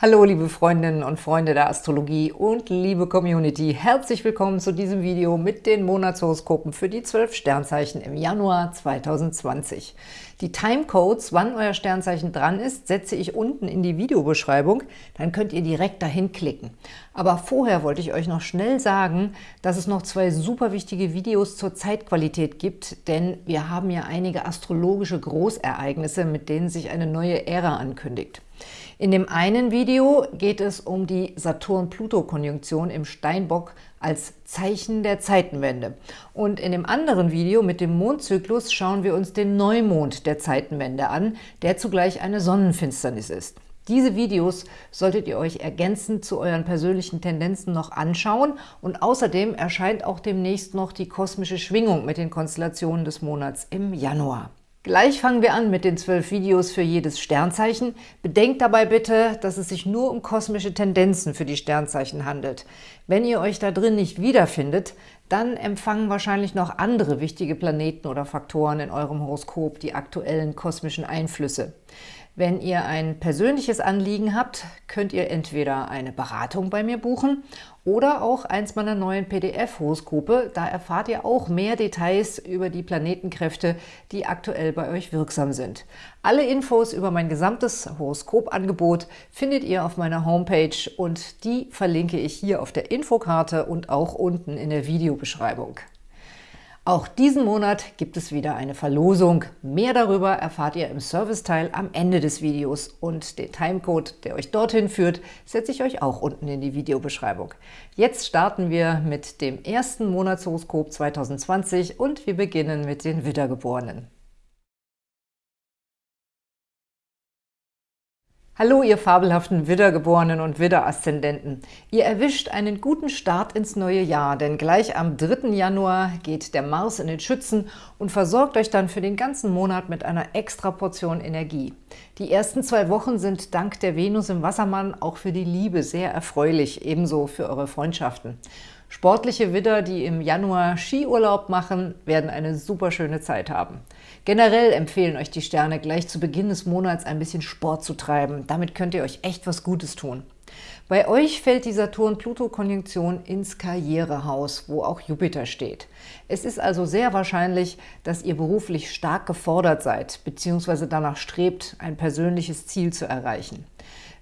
Hallo liebe Freundinnen und Freunde der Astrologie und liebe Community, herzlich willkommen zu diesem Video mit den Monatshoroskopen für die 12 Sternzeichen im Januar 2020. Die Timecodes, wann euer Sternzeichen dran ist, setze ich unten in die Videobeschreibung, dann könnt ihr direkt dahin klicken. Aber vorher wollte ich euch noch schnell sagen, dass es noch zwei super wichtige Videos zur Zeitqualität gibt, denn wir haben ja einige astrologische Großereignisse, mit denen sich eine neue Ära ankündigt. In dem einen Video geht es um die Saturn-Pluto-Konjunktion im Steinbock als Zeichen der Zeitenwende. Und in dem anderen Video mit dem Mondzyklus schauen wir uns den Neumond der Zeitenwende an, der zugleich eine Sonnenfinsternis ist. Diese Videos solltet ihr euch ergänzend zu euren persönlichen Tendenzen noch anschauen und außerdem erscheint auch demnächst noch die kosmische Schwingung mit den Konstellationen des Monats im Januar. Gleich fangen wir an mit den zwölf Videos für jedes Sternzeichen. Bedenkt dabei bitte, dass es sich nur um kosmische Tendenzen für die Sternzeichen handelt. Wenn ihr euch da drin nicht wiederfindet, dann empfangen wahrscheinlich noch andere wichtige Planeten oder Faktoren in eurem Horoskop die aktuellen kosmischen Einflüsse. Wenn ihr ein persönliches Anliegen habt, könnt ihr entweder eine Beratung bei mir buchen oder auch eins meiner neuen PDF-Horoskope. Da erfahrt ihr auch mehr Details über die Planetenkräfte, die aktuell bei euch wirksam sind. Alle Infos über mein gesamtes Horoskopangebot findet ihr auf meiner Homepage und die verlinke ich hier auf der Infokarte und auch unten in der Videobeschreibung. Auch diesen Monat gibt es wieder eine Verlosung. Mehr darüber erfahrt ihr im Serviceteil am Ende des Videos und den Timecode, der euch dorthin führt, setze ich euch auch unten in die Videobeschreibung. Jetzt starten wir mit dem ersten Monatshoroskop 2020 und wir beginnen mit den Wiedergeborenen. Hallo, ihr fabelhaften Widdergeborenen und Widderaszendenten. Ihr erwischt einen guten Start ins neue Jahr, denn gleich am 3. Januar geht der Mars in den Schützen und versorgt euch dann für den ganzen Monat mit einer extra Portion Energie. Die ersten zwei Wochen sind dank der Venus im Wassermann auch für die Liebe sehr erfreulich, ebenso für eure Freundschaften. Sportliche Widder, die im Januar Skiurlaub machen, werden eine super schöne Zeit haben. Generell empfehlen euch die Sterne, gleich zu Beginn des Monats ein bisschen Sport zu treiben. Damit könnt ihr euch echt was Gutes tun. Bei euch fällt die Saturn-Pluto-Konjunktion ins Karrierehaus, wo auch Jupiter steht. Es ist also sehr wahrscheinlich, dass ihr beruflich stark gefordert seid bzw. danach strebt, ein persönliches Ziel zu erreichen.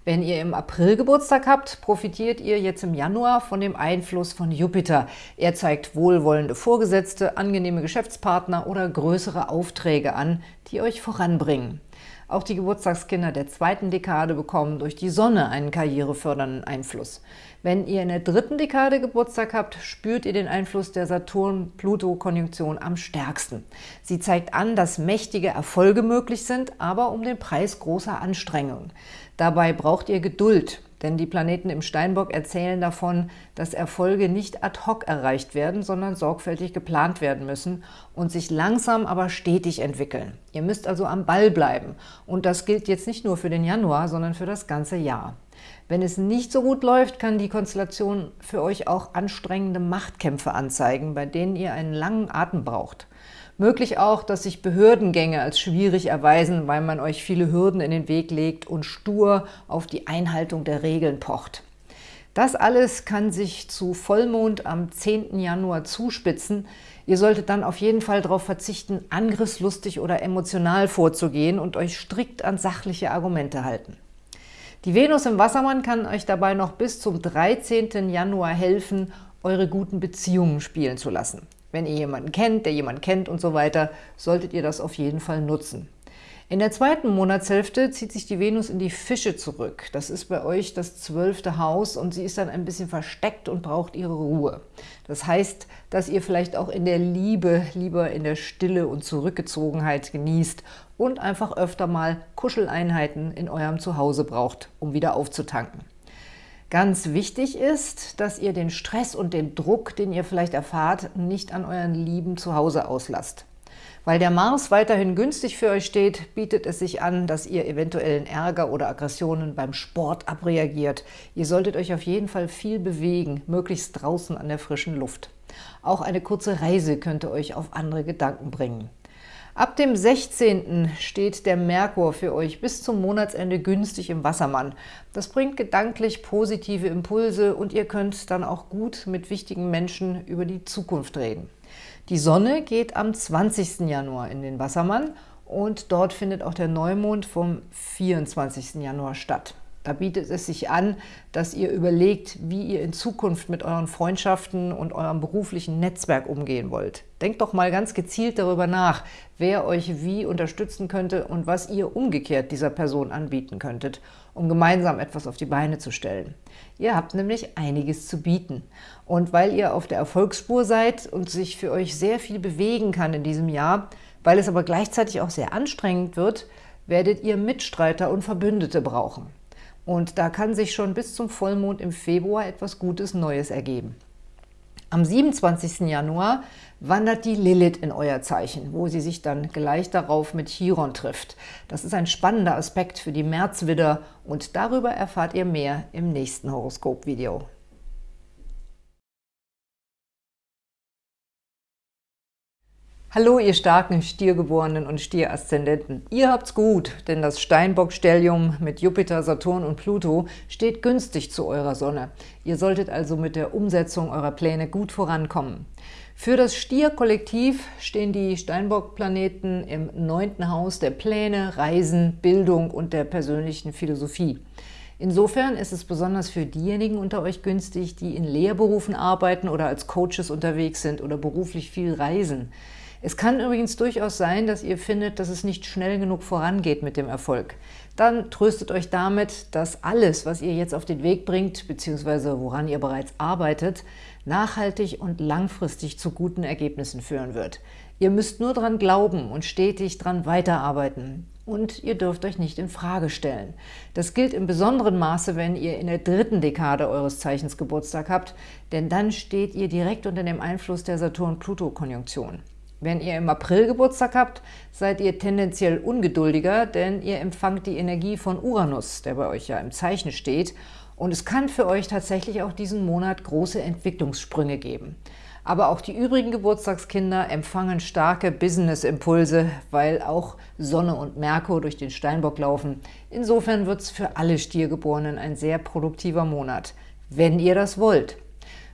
Wenn ihr im April Geburtstag habt, profitiert ihr jetzt im Januar von dem Einfluss von Jupiter. Er zeigt wohlwollende Vorgesetzte, angenehme Geschäftspartner oder größere Aufträge an, die euch voranbringen. Auch die Geburtstagskinder der zweiten Dekade bekommen durch die Sonne einen karrierefördernden Einfluss. Wenn ihr in der dritten Dekade Geburtstag habt, spürt ihr den Einfluss der Saturn-Pluto-Konjunktion am stärksten. Sie zeigt an, dass mächtige Erfolge möglich sind, aber um den Preis großer Anstrengungen. Dabei braucht ihr Geduld, denn die Planeten im Steinbock erzählen davon, dass Erfolge nicht ad hoc erreicht werden, sondern sorgfältig geplant werden müssen und sich langsam, aber stetig entwickeln. Ihr müsst also am Ball bleiben. Und das gilt jetzt nicht nur für den Januar, sondern für das ganze Jahr. Wenn es nicht so gut läuft, kann die Konstellation für euch auch anstrengende Machtkämpfe anzeigen, bei denen ihr einen langen Atem braucht. Möglich auch, dass sich Behördengänge als schwierig erweisen, weil man euch viele Hürden in den Weg legt und stur auf die Einhaltung der Regeln pocht. Das alles kann sich zu Vollmond am 10. Januar zuspitzen. Ihr solltet dann auf jeden Fall darauf verzichten, angriffslustig oder emotional vorzugehen und euch strikt an sachliche Argumente halten. Die Venus im Wassermann kann euch dabei noch bis zum 13. Januar helfen, eure guten Beziehungen spielen zu lassen. Wenn ihr jemanden kennt, der jemanden kennt und so weiter, solltet ihr das auf jeden Fall nutzen. In der zweiten Monatshälfte zieht sich die Venus in die Fische zurück. Das ist bei euch das zwölfte Haus und sie ist dann ein bisschen versteckt und braucht ihre Ruhe. Das heißt, dass ihr vielleicht auch in der Liebe lieber in der Stille und Zurückgezogenheit genießt und einfach öfter mal Kuscheleinheiten in eurem Zuhause braucht, um wieder aufzutanken. Ganz wichtig ist, dass ihr den Stress und den Druck, den ihr vielleicht erfahrt, nicht an euren Lieben zu Hause auslasst. Weil der Mars weiterhin günstig für euch steht, bietet es sich an, dass ihr eventuellen Ärger oder Aggressionen beim Sport abreagiert. Ihr solltet euch auf jeden Fall viel bewegen, möglichst draußen an der frischen Luft. Auch eine kurze Reise könnte euch auf andere Gedanken bringen. Ab dem 16. steht der Merkur für euch bis zum Monatsende günstig im Wassermann. Das bringt gedanklich positive Impulse und ihr könnt dann auch gut mit wichtigen Menschen über die Zukunft reden. Die Sonne geht am 20. Januar in den Wassermann und dort findet auch der Neumond vom 24. Januar statt. Da bietet es sich an, dass ihr überlegt, wie ihr in Zukunft mit euren Freundschaften und eurem beruflichen Netzwerk umgehen wollt. Denkt doch mal ganz gezielt darüber nach, wer euch wie unterstützen könnte und was ihr umgekehrt dieser Person anbieten könntet, um gemeinsam etwas auf die Beine zu stellen. Ihr habt nämlich einiges zu bieten. Und weil ihr auf der Erfolgsspur seid und sich für euch sehr viel bewegen kann in diesem Jahr, weil es aber gleichzeitig auch sehr anstrengend wird, werdet ihr Mitstreiter und Verbündete brauchen. Und da kann sich schon bis zum Vollmond im Februar etwas Gutes Neues ergeben. Am 27. Januar wandert die Lilith in euer Zeichen, wo sie sich dann gleich darauf mit Chiron trifft. Das ist ein spannender Aspekt für die Märzwidder und darüber erfahrt ihr mehr im nächsten Horoskop-Video. Hallo, ihr starken Stiergeborenen und Stieraszendenten. Ihr habt's gut, denn das Steinbock-Stellium mit Jupiter, Saturn und Pluto steht günstig zu eurer Sonne. Ihr solltet also mit der Umsetzung eurer Pläne gut vorankommen. Für das Stier-Kollektiv stehen die Steinbock-Planeten im neunten Haus der Pläne, Reisen, Bildung und der persönlichen Philosophie. Insofern ist es besonders für diejenigen unter euch günstig, die in Lehrberufen arbeiten oder als Coaches unterwegs sind oder beruflich viel reisen. Es kann übrigens durchaus sein, dass ihr findet, dass es nicht schnell genug vorangeht mit dem Erfolg. Dann tröstet euch damit, dass alles, was ihr jetzt auf den Weg bringt, bzw. woran ihr bereits arbeitet, nachhaltig und langfristig zu guten Ergebnissen führen wird. Ihr müsst nur daran glauben und stetig daran weiterarbeiten. Und ihr dürft euch nicht in Frage stellen. Das gilt im besonderen Maße, wenn ihr in der dritten Dekade eures Zeichens Geburtstag habt, denn dann steht ihr direkt unter dem Einfluss der Saturn-Pluto-Konjunktion. Wenn ihr im April Geburtstag habt, seid ihr tendenziell ungeduldiger, denn ihr empfangt die Energie von Uranus, der bei euch ja im Zeichen steht, und es kann für euch tatsächlich auch diesen Monat große Entwicklungssprünge geben. Aber auch die übrigen Geburtstagskinder empfangen starke Business-Impulse, weil auch Sonne und Merkur durch den Steinbock laufen. Insofern wird es für alle Stiergeborenen ein sehr produktiver Monat, wenn ihr das wollt.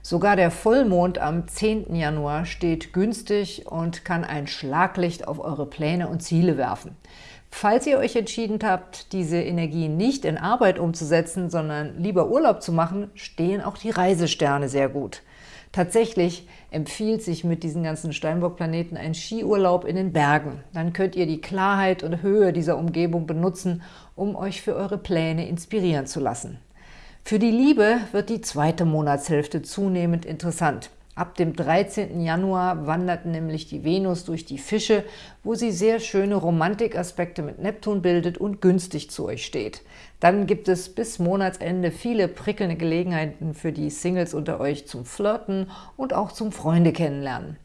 Sogar der Vollmond am 10. Januar steht günstig und kann ein Schlaglicht auf eure Pläne und Ziele werfen. Falls ihr euch entschieden habt, diese Energie nicht in Arbeit umzusetzen, sondern lieber Urlaub zu machen, stehen auch die Reisesterne sehr gut. Tatsächlich empfiehlt sich mit diesen ganzen Steinbock-Planeten ein Skiurlaub in den Bergen. Dann könnt ihr die Klarheit und Höhe dieser Umgebung benutzen, um euch für eure Pläne inspirieren zu lassen. Für die Liebe wird die zweite Monatshälfte zunehmend interessant. Ab dem 13. Januar wandert nämlich die Venus durch die Fische, wo sie sehr schöne Romantikaspekte mit Neptun bildet und günstig zu euch steht. Dann gibt es bis Monatsende viele prickelnde Gelegenheiten für die Singles unter euch zum Flirten und auch zum Freunde kennenlernen.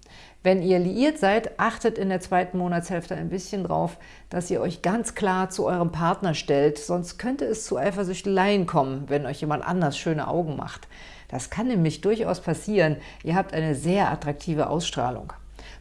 Wenn ihr liiert seid, achtet in der zweiten Monatshälfte ein bisschen drauf, dass ihr euch ganz klar zu eurem Partner stellt, sonst könnte es zu Eifersüchteleien kommen, wenn euch jemand anders schöne Augen macht. Das kann nämlich durchaus passieren. Ihr habt eine sehr attraktive Ausstrahlung.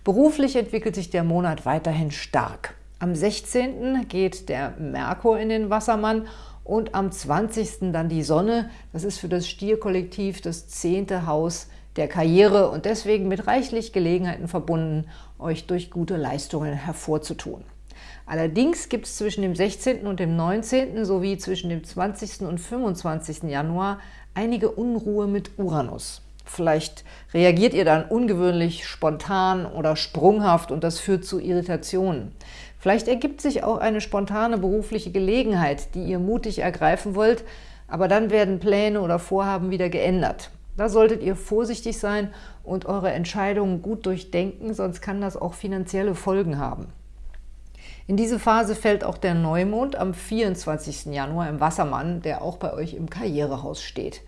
Beruflich entwickelt sich der Monat weiterhin stark. Am 16. geht der Merkur in den Wassermann und am 20. dann die Sonne. Das ist für das Stierkollektiv das zehnte Haus der Karriere und deswegen mit reichlich Gelegenheiten verbunden, euch durch gute Leistungen hervorzutun. Allerdings gibt es zwischen dem 16. und dem 19. sowie zwischen dem 20. und 25. Januar einige Unruhe mit Uranus. Vielleicht reagiert ihr dann ungewöhnlich spontan oder sprunghaft und das führt zu Irritationen. Vielleicht ergibt sich auch eine spontane berufliche Gelegenheit, die ihr mutig ergreifen wollt, aber dann werden Pläne oder Vorhaben wieder geändert. Da solltet ihr vorsichtig sein und eure Entscheidungen gut durchdenken, sonst kann das auch finanzielle Folgen haben. In diese Phase fällt auch der Neumond am 24. Januar im Wassermann, der auch bei euch im Karrierehaus steht.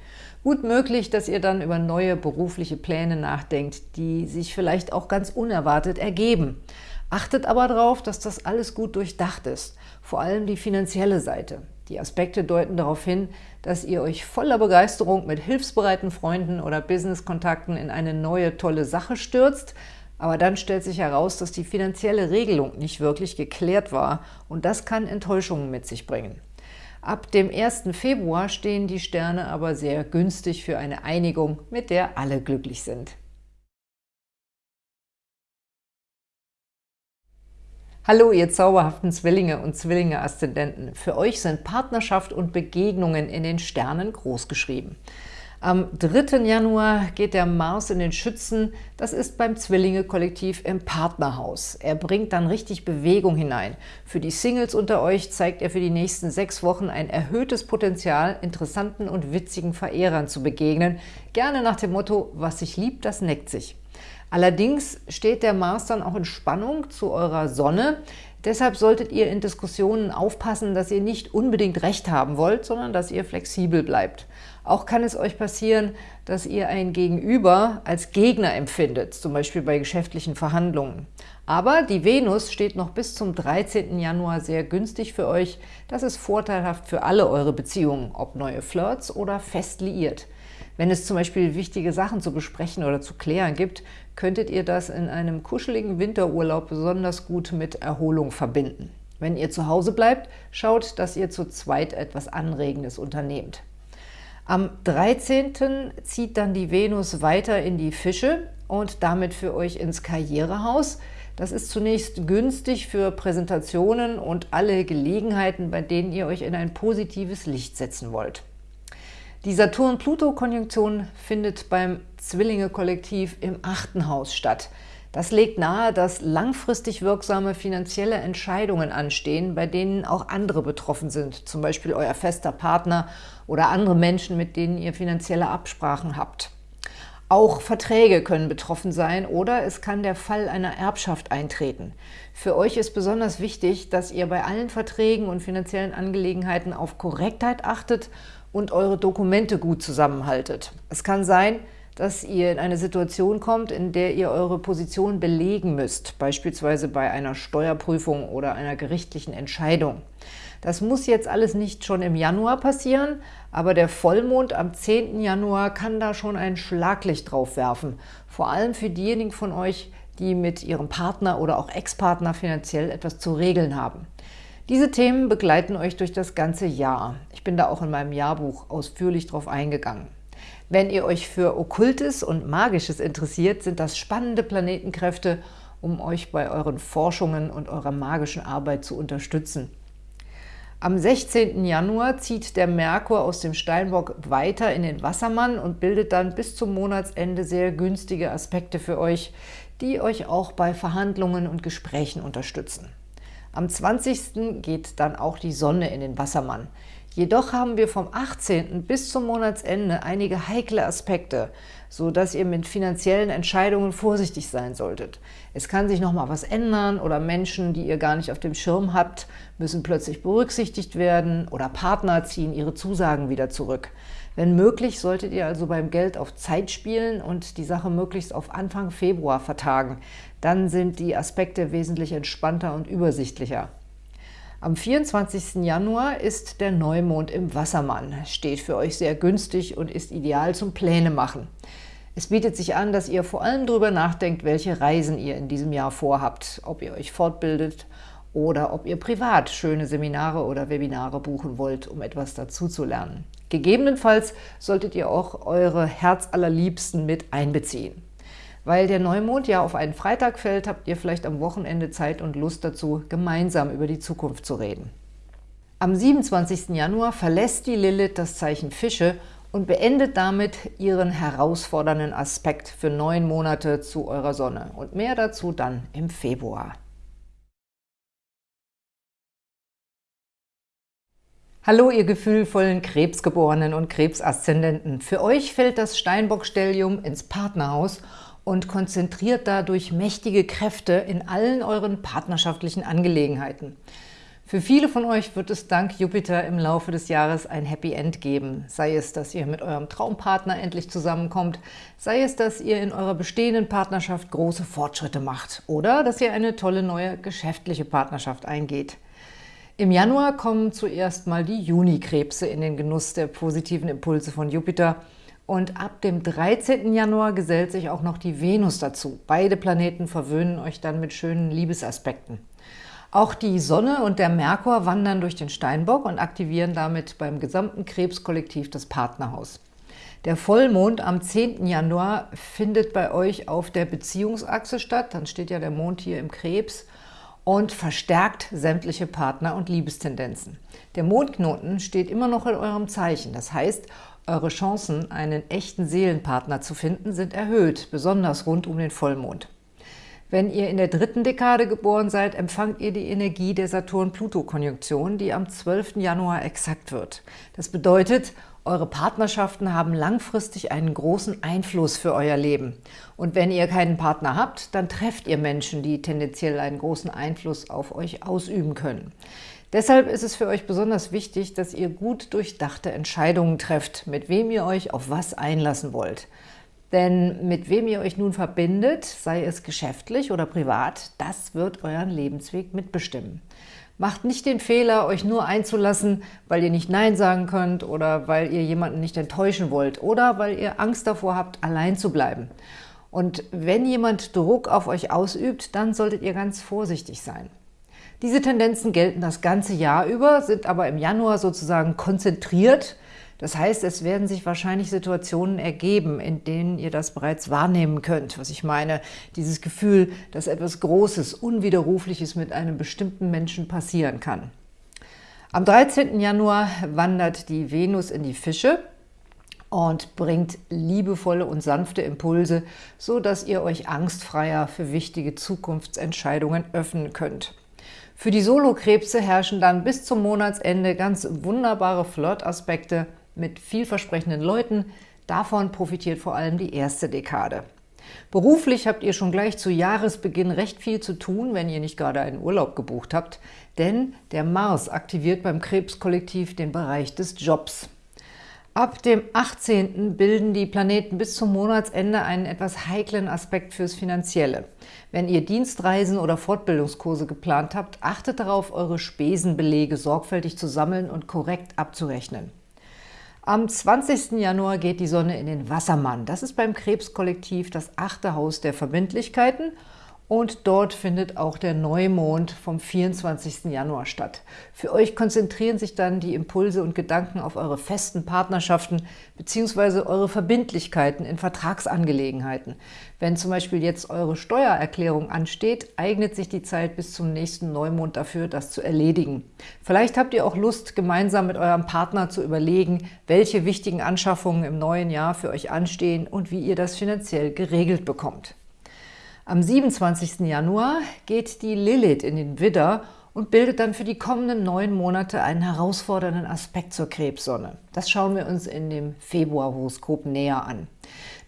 Gut möglich, dass ihr dann über neue berufliche Pläne nachdenkt, die sich vielleicht auch ganz unerwartet ergeben. Achtet aber darauf, dass das alles gut durchdacht ist, vor allem die finanzielle Seite. Die Aspekte deuten darauf hin, dass ihr euch voller Begeisterung mit hilfsbereiten Freunden oder Businesskontakten in eine neue, tolle Sache stürzt. Aber dann stellt sich heraus, dass die finanzielle Regelung nicht wirklich geklärt war und das kann Enttäuschungen mit sich bringen. Ab dem 1. Februar stehen die Sterne aber sehr günstig für eine Einigung, mit der alle glücklich sind. Hallo, ihr zauberhaften Zwillinge und Zwillinge-Aszendenten. Für euch sind Partnerschaft und Begegnungen in den Sternen großgeschrieben. Am 3. Januar geht der Mars in den Schützen, das ist beim Zwillinge-Kollektiv im Partnerhaus. Er bringt dann richtig Bewegung hinein. Für die Singles unter euch zeigt er für die nächsten sechs Wochen ein erhöhtes Potenzial, interessanten und witzigen Verehrern zu begegnen. Gerne nach dem Motto, was sich liebt, das neckt sich. Allerdings steht der Mars dann auch in Spannung zu eurer Sonne. Deshalb solltet ihr in Diskussionen aufpassen, dass ihr nicht unbedingt Recht haben wollt, sondern dass ihr flexibel bleibt. Auch kann es euch passieren, dass ihr ein Gegenüber als Gegner empfindet, zum Beispiel bei geschäftlichen Verhandlungen. Aber die Venus steht noch bis zum 13. Januar sehr günstig für euch. Das ist vorteilhaft für alle eure Beziehungen, ob neue Flirts oder fest liiert. Wenn es zum Beispiel wichtige Sachen zu besprechen oder zu klären gibt, könntet ihr das in einem kuscheligen Winterurlaub besonders gut mit Erholung verbinden. Wenn ihr zu Hause bleibt, schaut, dass ihr zu zweit etwas Anregendes unternehmt. Am 13. zieht dann die Venus weiter in die Fische und damit für euch ins Karrierehaus. Das ist zunächst günstig für Präsentationen und alle Gelegenheiten, bei denen ihr euch in ein positives Licht setzen wollt. Die Saturn-Pluto-Konjunktion findet beim Zwillinge-Kollektiv im achten Haus statt. Das legt nahe, dass langfristig wirksame finanzielle Entscheidungen anstehen, bei denen auch andere betroffen sind, zum Beispiel euer fester Partner oder andere Menschen, mit denen ihr finanzielle Absprachen habt. Auch Verträge können betroffen sein oder es kann der Fall einer Erbschaft eintreten. Für euch ist besonders wichtig, dass ihr bei allen Verträgen und finanziellen Angelegenheiten auf Korrektheit achtet und eure Dokumente gut zusammenhaltet. Es kann sein, dass ihr in eine Situation kommt, in der ihr eure Position belegen müsst, beispielsweise bei einer Steuerprüfung oder einer gerichtlichen Entscheidung. Das muss jetzt alles nicht schon im Januar passieren, aber der Vollmond am 10. Januar kann da schon ein Schlaglicht drauf werfen. Vor allem für diejenigen von euch, die mit ihrem Partner oder auch Ex-Partner finanziell etwas zu regeln haben. Diese Themen begleiten euch durch das ganze Jahr. Ich bin da auch in meinem Jahrbuch ausführlich drauf eingegangen. Wenn ihr euch für Okkultes und Magisches interessiert, sind das spannende Planetenkräfte, um euch bei euren Forschungen und eurer magischen Arbeit zu unterstützen. Am 16. Januar zieht der Merkur aus dem Steinbock weiter in den Wassermann und bildet dann bis zum Monatsende sehr günstige Aspekte für euch, die euch auch bei Verhandlungen und Gesprächen unterstützen. Am 20. geht dann auch die Sonne in den Wassermann. Jedoch haben wir vom 18. bis zum Monatsende einige heikle Aspekte, so dass ihr mit finanziellen Entscheidungen vorsichtig sein solltet. Es kann sich noch mal was ändern oder Menschen, die ihr gar nicht auf dem Schirm habt, müssen plötzlich berücksichtigt werden oder Partner ziehen ihre Zusagen wieder zurück. Wenn möglich, solltet ihr also beim Geld auf Zeit spielen und die Sache möglichst auf Anfang Februar vertagen. Dann sind die Aspekte wesentlich entspannter und übersichtlicher. Am 24. Januar ist der Neumond im Wassermann, steht für euch sehr günstig und ist ideal zum Pläne machen. Es bietet sich an, dass ihr vor allem darüber nachdenkt, welche Reisen ihr in diesem Jahr vorhabt, ob ihr euch fortbildet oder ob ihr privat schöne Seminare oder Webinare buchen wollt, um etwas dazu zu lernen. Gegebenenfalls solltet ihr auch eure Herzallerliebsten mit einbeziehen. Weil der Neumond ja auf einen Freitag fällt, habt ihr vielleicht am Wochenende Zeit und Lust dazu, gemeinsam über die Zukunft zu reden. Am 27. Januar verlässt die Lilith das Zeichen Fische und beendet damit ihren herausfordernden Aspekt für neun Monate zu eurer Sonne. Und mehr dazu dann im Februar. Hallo, ihr gefühlvollen Krebsgeborenen und Krebsaszendenten. Für euch fällt das Steinbock-Stellium ins Partnerhaus und konzentriert dadurch mächtige Kräfte in allen euren partnerschaftlichen Angelegenheiten. Für viele von euch wird es dank Jupiter im Laufe des Jahres ein Happy End geben. Sei es, dass ihr mit eurem Traumpartner endlich zusammenkommt, sei es, dass ihr in eurer bestehenden Partnerschaft große Fortschritte macht oder dass ihr eine tolle neue geschäftliche Partnerschaft eingeht. Im Januar kommen zuerst mal die Junikrebse in den Genuss der positiven Impulse von Jupiter – Und ab dem 13. Januar gesellt sich auch noch die Venus dazu. Beide Planeten verwöhnen euch dann mit schönen Liebesaspekten. Auch die Sonne und der Merkur wandern durch den Steinbock und aktivieren damit beim gesamten Krebskollektiv das Partnerhaus. Der Vollmond am 10. Januar findet bei euch auf der Beziehungsachse statt. Dann steht ja der Mond hier im Krebs und verstärkt sämtliche Partner- und Liebestendenzen. Der Mondknoten steht immer noch in eurem Zeichen. Das heißt, eure Chancen, einen echten Seelenpartner zu finden, sind erhöht, besonders rund um den Vollmond. Wenn ihr in der dritten Dekade geboren seid, empfangt ihr die Energie der Saturn-Pluto-Konjunktion, die am 12. Januar exakt wird. Das bedeutet, eure Partnerschaften haben langfristig einen großen Einfluss für euer Leben. Und wenn ihr keinen Partner habt, dann trefft ihr Menschen, die tendenziell einen großen Einfluss auf euch ausüben können. Deshalb ist es für euch besonders wichtig, dass ihr gut durchdachte Entscheidungen trefft, mit wem ihr euch auf was einlassen wollt. Denn mit wem ihr euch nun verbindet, sei es geschäftlich oder privat, das wird euren Lebensweg mitbestimmen. Macht nicht den Fehler, euch nur einzulassen, weil ihr nicht Nein sagen könnt oder weil ihr jemanden nicht enttäuschen wollt oder weil ihr Angst davor habt, allein zu bleiben. Und wenn jemand Druck auf euch ausübt, dann solltet ihr ganz vorsichtig sein. Diese Tendenzen gelten das ganze Jahr über, sind aber im Januar sozusagen konzentriert – das heißt, es werden sich wahrscheinlich Situationen ergeben, in denen ihr das bereits wahrnehmen könnt. Was ich meine, dieses Gefühl, dass etwas Großes, Unwiderrufliches mit einem bestimmten Menschen passieren kann. Am 13. Januar wandert die Venus in die Fische und bringt liebevolle und sanfte Impulse, so dass ihr euch angstfreier für wichtige Zukunftsentscheidungen öffnen könnt. Für die Solokrebse herrschen dann bis zum Monatsende ganz wunderbare Flirtaspekte mit vielversprechenden Leuten. Davon profitiert vor allem die erste Dekade. Beruflich habt ihr schon gleich zu Jahresbeginn recht viel zu tun, wenn ihr nicht gerade einen Urlaub gebucht habt, denn der Mars aktiviert beim Krebskollektiv den Bereich des Jobs. Ab dem 18. bilden die Planeten bis zum Monatsende einen etwas heiklen Aspekt fürs Finanzielle. Wenn ihr Dienstreisen oder Fortbildungskurse geplant habt, achtet darauf, eure Spesenbelege sorgfältig zu sammeln und korrekt abzurechnen. Am 20. Januar geht die Sonne in den Wassermann. Das ist beim Krebskollektiv das achte Haus der Verbindlichkeiten und dort findet auch der Neumond vom 24. Januar statt. Für euch konzentrieren sich dann die Impulse und Gedanken auf eure festen Partnerschaften bzw. eure Verbindlichkeiten in Vertragsangelegenheiten. Wenn zum Beispiel jetzt eure Steuererklärung ansteht, eignet sich die Zeit bis zum nächsten Neumond dafür, das zu erledigen. Vielleicht habt ihr auch Lust, gemeinsam mit eurem Partner zu überlegen, welche wichtigen Anschaffungen im neuen Jahr für euch anstehen und wie ihr das finanziell geregelt bekommt. Am 27. Januar geht die Lilith in den Widder und bildet dann für die kommenden neun Monate einen herausfordernden Aspekt zur Krebssonne. Das schauen wir uns in dem Februarhoroskop näher an.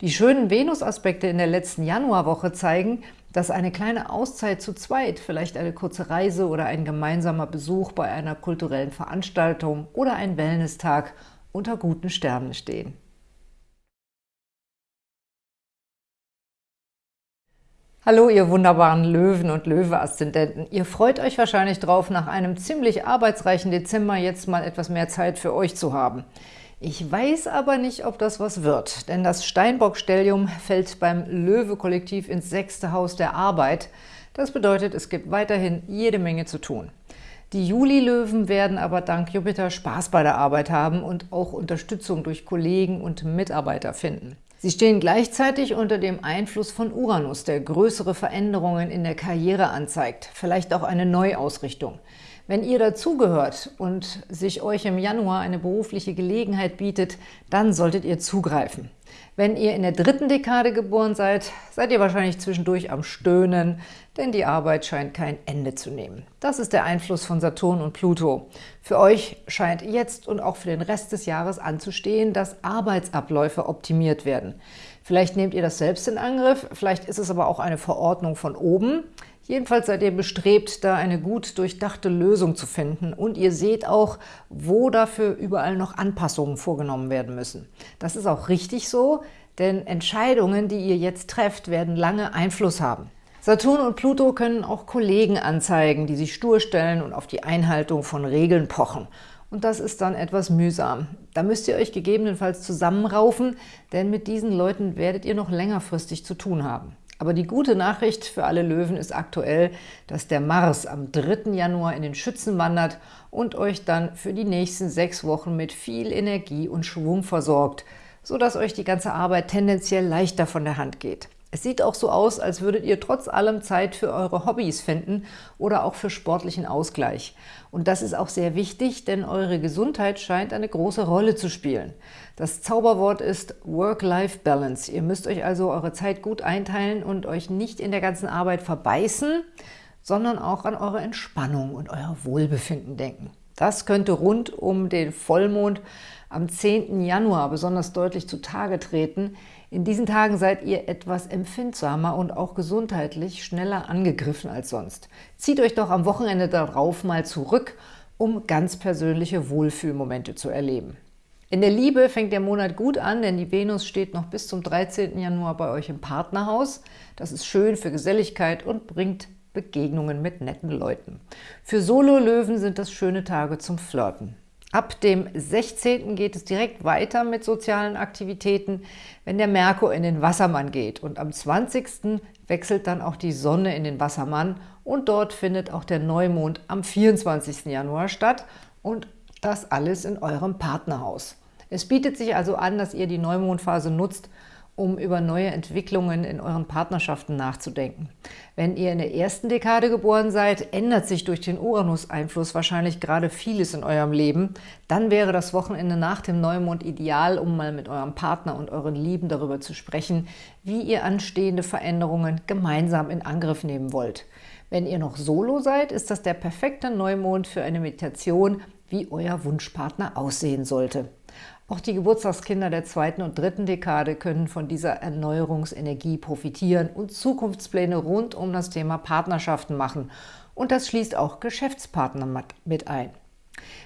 Die schönen Venus-Aspekte in der letzten Januarwoche zeigen, dass eine kleine Auszeit zu zweit, vielleicht eine kurze Reise oder ein gemeinsamer Besuch bei einer kulturellen Veranstaltung oder ein Wellness-Tag unter guten Sternen stehen. Hallo, ihr wunderbaren Löwen und Löwe-Aszendenten. Ihr freut euch wahrscheinlich drauf, nach einem ziemlich arbeitsreichen Dezember jetzt mal etwas mehr Zeit für euch zu haben. Ich weiß aber nicht, ob das was wird, denn das Steinbock-Stellium fällt beim Löwe-Kollektiv ins sechste Haus der Arbeit. Das bedeutet, es gibt weiterhin jede Menge zu tun. Die Juli-Löwen werden aber dank Jupiter Spaß bei der Arbeit haben und auch Unterstützung durch Kollegen und Mitarbeiter finden. Sie stehen gleichzeitig unter dem Einfluss von Uranus, der größere Veränderungen in der Karriere anzeigt, vielleicht auch eine Neuausrichtung. Wenn ihr dazugehört und sich euch im Januar eine berufliche Gelegenheit bietet, dann solltet ihr zugreifen. Wenn ihr in der dritten Dekade geboren seid, seid ihr wahrscheinlich zwischendurch am Stöhnen, denn die Arbeit scheint kein Ende zu nehmen. Das ist der Einfluss von Saturn und Pluto. Für euch scheint jetzt und auch für den Rest des Jahres anzustehen, dass Arbeitsabläufe optimiert werden. Vielleicht nehmt ihr das selbst in Angriff, vielleicht ist es aber auch eine Verordnung von oben. Jedenfalls seid ihr bestrebt, da eine gut durchdachte Lösung zu finden und ihr seht auch, wo dafür überall noch Anpassungen vorgenommen werden müssen. Das ist auch richtig so, denn Entscheidungen, die ihr jetzt trefft, werden lange Einfluss haben. Saturn und Pluto können auch Kollegen anzeigen, die sich stur stellen und auf die Einhaltung von Regeln pochen. und das ist dann etwas mühsam. Da müsst ihr euch gegebenenfalls zusammenraufen, denn mit diesen Leuten werdet ihr noch längerfristig zu tun haben. Aber die gute Nachricht für alle Löwen ist aktuell, dass der Mars am 3. Januar in den Schützen wandert und euch dann für die nächsten sechs Wochen mit viel Energie und Schwung versorgt, sodass euch die ganze Arbeit tendenziell leichter von der Hand geht. Es sieht auch so aus, als würdet ihr trotz allem Zeit für eure Hobbys finden oder auch für sportlichen Ausgleich. Und das ist auch sehr wichtig, denn eure Gesundheit scheint eine große Rolle zu spielen. Das Zauberwort ist Work-Life-Balance. Ihr müsst euch also eure Zeit gut einteilen und euch nicht in der ganzen Arbeit verbeißen, sondern auch an eure Entspannung und euer Wohlbefinden denken. Das könnte rund um den Vollmond am 10. Januar besonders deutlich zutage treten, in diesen Tagen seid ihr etwas empfindsamer und auch gesundheitlich schneller angegriffen als sonst. Zieht euch doch am Wochenende darauf mal zurück, um ganz persönliche Wohlfühlmomente zu erleben. In der Liebe fängt der Monat gut an, denn die Venus steht noch bis zum 13. Januar bei euch im Partnerhaus. Das ist schön für Geselligkeit und bringt Begegnungen mit netten Leuten. Für Solo-Löwen sind das schöne Tage zum Flirten. Ab dem 16. geht es direkt weiter mit sozialen Aktivitäten, wenn der Merkur in den Wassermann geht. Und am 20. wechselt dann auch die Sonne in den Wassermann und dort findet auch der Neumond am 24. Januar statt und das alles in eurem Partnerhaus. Es bietet sich also an, dass ihr die Neumondphase nutzt, um über neue Entwicklungen in euren Partnerschaften nachzudenken. Wenn ihr in der ersten Dekade geboren seid, ändert sich durch den Uranus-Einfluss wahrscheinlich gerade vieles in eurem Leben. Dann wäre das Wochenende nach dem Neumond ideal, um mal mit eurem Partner und euren Lieben darüber zu sprechen, wie ihr anstehende Veränderungen gemeinsam in Angriff nehmen wollt. Wenn ihr noch solo seid, ist das der perfekte Neumond für eine Meditation, wie euer Wunschpartner aussehen sollte. Auch die Geburtstagskinder der zweiten und dritten Dekade können von dieser Erneuerungsenergie profitieren und Zukunftspläne rund um das Thema Partnerschaften machen. Und das schließt auch Geschäftspartner mit ein.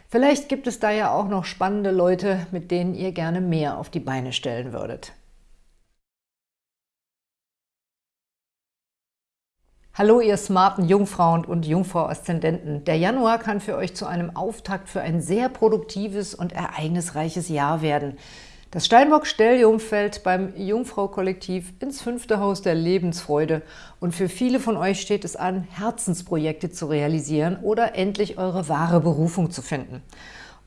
Vielleicht gibt es da ja auch noch spannende Leute, mit denen ihr gerne mehr auf die Beine stellen würdet. Hallo ihr smarten Jungfrauen und Jungfrau-Aszendenten. Der Januar kann für euch zu einem Auftakt für ein sehr produktives und ereignisreiches Jahr werden. Das Steinbock-Stellium fällt beim Jungfrau-Kollektiv ins fünfte Haus der Lebensfreude und für viele von euch steht es an, Herzensprojekte zu realisieren oder endlich eure wahre Berufung zu finden.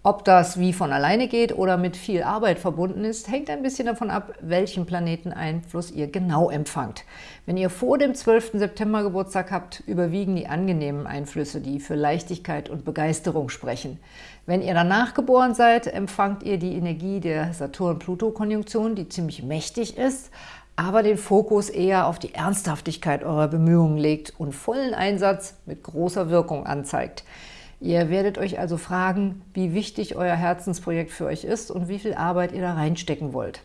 Ob das wie von alleine geht oder mit viel Arbeit verbunden ist, hängt ein bisschen davon ab, welchen Planeteneinfluss ihr genau empfangt. Wenn ihr vor dem 12. September Geburtstag habt, überwiegen die angenehmen Einflüsse, die für Leichtigkeit und Begeisterung sprechen. Wenn ihr danach geboren seid, empfangt ihr die Energie der Saturn-Pluto-Konjunktion, die ziemlich mächtig ist, aber den Fokus eher auf die Ernsthaftigkeit eurer Bemühungen legt und vollen Einsatz mit großer Wirkung anzeigt. Ihr werdet euch also fragen, wie wichtig euer Herzensprojekt für euch ist und wie viel Arbeit ihr da reinstecken wollt.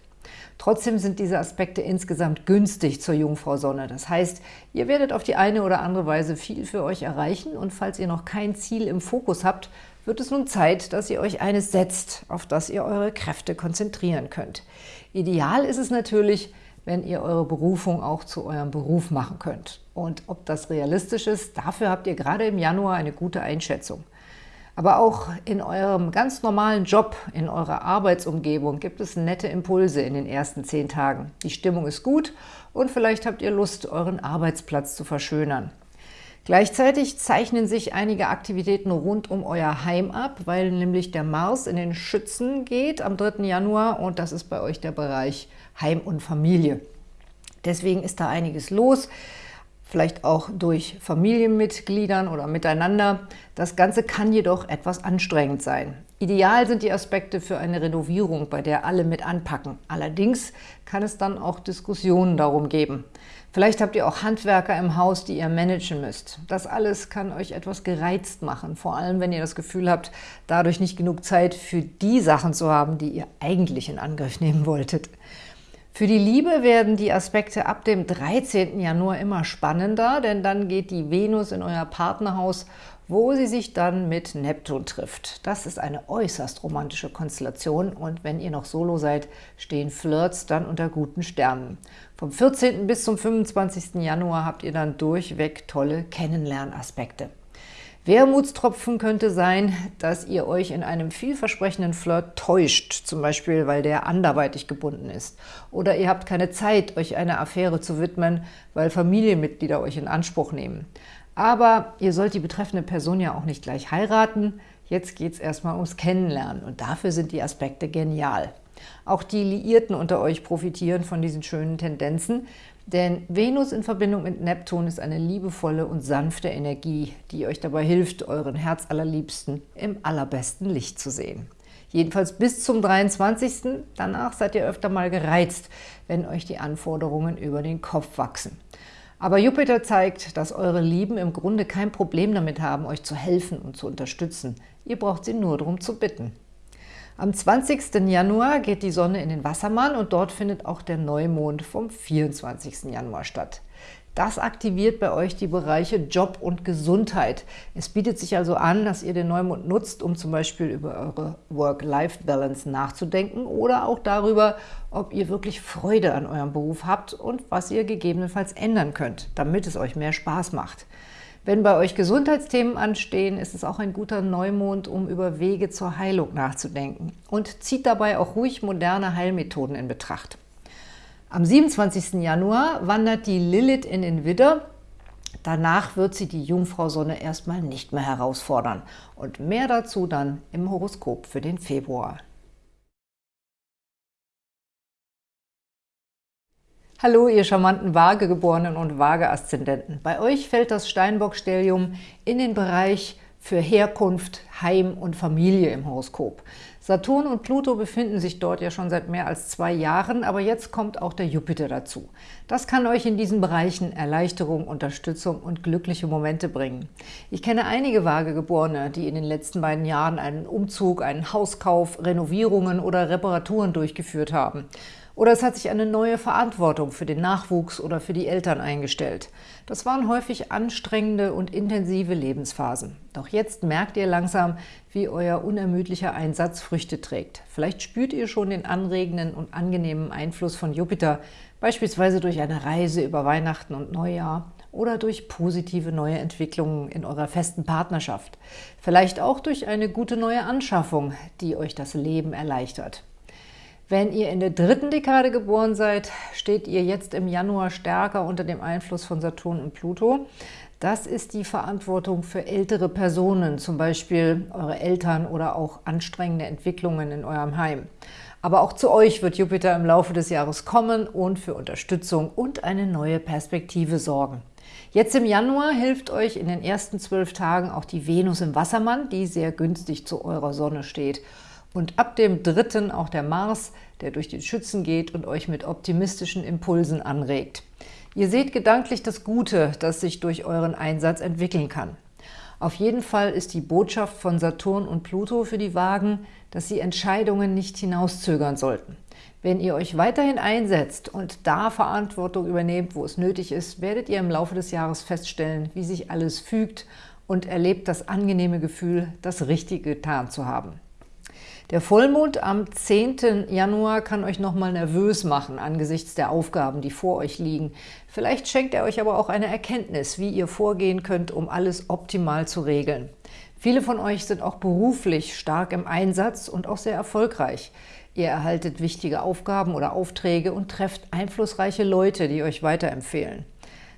Trotzdem sind diese Aspekte insgesamt günstig zur Jungfrau Sonne. Das heißt, ihr werdet auf die eine oder andere Weise viel für euch erreichen und falls ihr noch kein Ziel im Fokus habt, wird es nun Zeit, dass ihr euch eines setzt, auf das ihr eure Kräfte konzentrieren könnt. Ideal ist es natürlich, wenn ihr eure Berufung auch zu eurem Beruf machen könnt. Und ob das realistisch ist, dafür habt ihr gerade im Januar eine gute Einschätzung. Aber auch in eurem ganz normalen Job, in eurer Arbeitsumgebung gibt es nette Impulse in den ersten zehn Tagen. Die Stimmung ist gut und vielleicht habt ihr Lust, euren Arbeitsplatz zu verschönern. Gleichzeitig zeichnen sich einige Aktivitäten rund um euer Heim ab, weil nämlich der Mars in den Schützen geht am 3. Januar und das ist bei euch der Bereich Heim und Familie. Deswegen ist da einiges los, vielleicht auch durch Familienmitgliedern oder miteinander. Das Ganze kann jedoch etwas anstrengend sein. Ideal sind die Aspekte für eine Renovierung, bei der alle mit anpacken. Allerdings kann es dann auch Diskussionen darum geben. Vielleicht habt ihr auch Handwerker im Haus, die ihr managen müsst. Das alles kann euch etwas gereizt machen, vor allem wenn ihr das Gefühl habt, dadurch nicht genug Zeit für die Sachen zu haben, die ihr eigentlich in Angriff nehmen wolltet. Für die Liebe werden die Aspekte ab dem 13. Januar immer spannender, denn dann geht die Venus in euer Partnerhaus, wo sie sich dann mit Neptun trifft. Das ist eine äußerst romantische Konstellation und wenn ihr noch solo seid, stehen Flirts dann unter guten Sternen. Vom 14. bis zum 25. Januar habt ihr dann durchweg tolle Kennenlernaspekte. Wermutstropfen könnte sein, dass ihr euch in einem vielversprechenden Flirt täuscht, zum Beispiel, weil der anderweitig gebunden ist. Oder ihr habt keine Zeit, euch einer Affäre zu widmen, weil Familienmitglieder euch in Anspruch nehmen. Aber ihr sollt die betreffende Person ja auch nicht gleich heiraten. Jetzt geht es erstmal ums Kennenlernen und dafür sind die Aspekte genial. Auch die Liierten unter euch profitieren von diesen schönen Tendenzen, denn Venus in Verbindung mit Neptun ist eine liebevolle und sanfte Energie, die euch dabei hilft, euren Herzallerliebsten im allerbesten Licht zu sehen. Jedenfalls bis zum 23. Danach seid ihr öfter mal gereizt, wenn euch die Anforderungen über den Kopf wachsen. Aber Jupiter zeigt, dass eure Lieben im Grunde kein Problem damit haben, euch zu helfen und zu unterstützen. Ihr braucht sie nur darum zu bitten. Am 20. Januar geht die Sonne in den Wassermann und dort findet auch der Neumond vom 24. Januar statt. Das aktiviert bei euch die Bereiche Job und Gesundheit. Es bietet sich also an, dass ihr den Neumond nutzt, um zum Beispiel über eure Work-Life-Balance nachzudenken oder auch darüber, ob ihr wirklich Freude an eurem Beruf habt und was ihr gegebenenfalls ändern könnt, damit es euch mehr Spaß macht. Wenn bei euch Gesundheitsthemen anstehen, ist es auch ein guter Neumond, um über Wege zur Heilung nachzudenken und zieht dabei auch ruhig moderne Heilmethoden in Betracht. Am 27. Januar wandert die Lilith in den Widder. Danach wird sie die Jungfrau Sonne erstmal nicht mehr herausfordern. Und mehr dazu dann im Horoskop für den Februar. Hallo, ihr charmanten Waagegeborenen und Waage-Aszendenten. Bei euch fällt das Steinbock-Stellium in den Bereich für Herkunft, Heim und Familie im Horoskop. Saturn und Pluto befinden sich dort ja schon seit mehr als zwei Jahren, aber jetzt kommt auch der Jupiter dazu. Das kann euch in diesen Bereichen Erleichterung, Unterstützung und glückliche Momente bringen. Ich kenne einige Waagegeborene, die in den letzten beiden Jahren einen Umzug, einen Hauskauf, Renovierungen oder Reparaturen durchgeführt haben. Oder es hat sich eine neue Verantwortung für den Nachwuchs oder für die Eltern eingestellt. Das waren häufig anstrengende und intensive Lebensphasen. Doch jetzt merkt ihr langsam, wie euer unermüdlicher Einsatz Früchte trägt. Vielleicht spürt ihr schon den anregenden und angenehmen Einfluss von Jupiter, beispielsweise durch eine Reise über Weihnachten und Neujahr oder durch positive neue Entwicklungen in eurer festen Partnerschaft. Vielleicht auch durch eine gute neue Anschaffung, die euch das Leben erleichtert. Wenn ihr in der dritten Dekade geboren seid, steht ihr jetzt im Januar stärker unter dem Einfluss von Saturn und Pluto. Das ist die Verantwortung für ältere Personen, zum Beispiel eure Eltern oder auch anstrengende Entwicklungen in eurem Heim. Aber auch zu euch wird Jupiter im Laufe des Jahres kommen und für Unterstützung und eine neue Perspektive sorgen. Jetzt im Januar hilft euch in den ersten zwölf Tagen auch die Venus im Wassermann, die sehr günstig zu eurer Sonne steht und ab dem dritten auch der Mars, der durch den Schützen geht und euch mit optimistischen Impulsen anregt. Ihr seht gedanklich das Gute, das sich durch euren Einsatz entwickeln kann. Auf jeden Fall ist die Botschaft von Saturn und Pluto für die Wagen, dass sie Entscheidungen nicht hinauszögern sollten. Wenn ihr euch weiterhin einsetzt und da Verantwortung übernehmt, wo es nötig ist, werdet ihr im Laufe des Jahres feststellen, wie sich alles fügt und erlebt das angenehme Gefühl, das Richtige getan zu haben. Der Vollmond am 10. Januar kann euch nochmal nervös machen angesichts der Aufgaben, die vor euch liegen. Vielleicht schenkt er euch aber auch eine Erkenntnis, wie ihr vorgehen könnt, um alles optimal zu regeln. Viele von euch sind auch beruflich stark im Einsatz und auch sehr erfolgreich. Ihr erhaltet wichtige Aufgaben oder Aufträge und trefft einflussreiche Leute, die euch weiterempfehlen.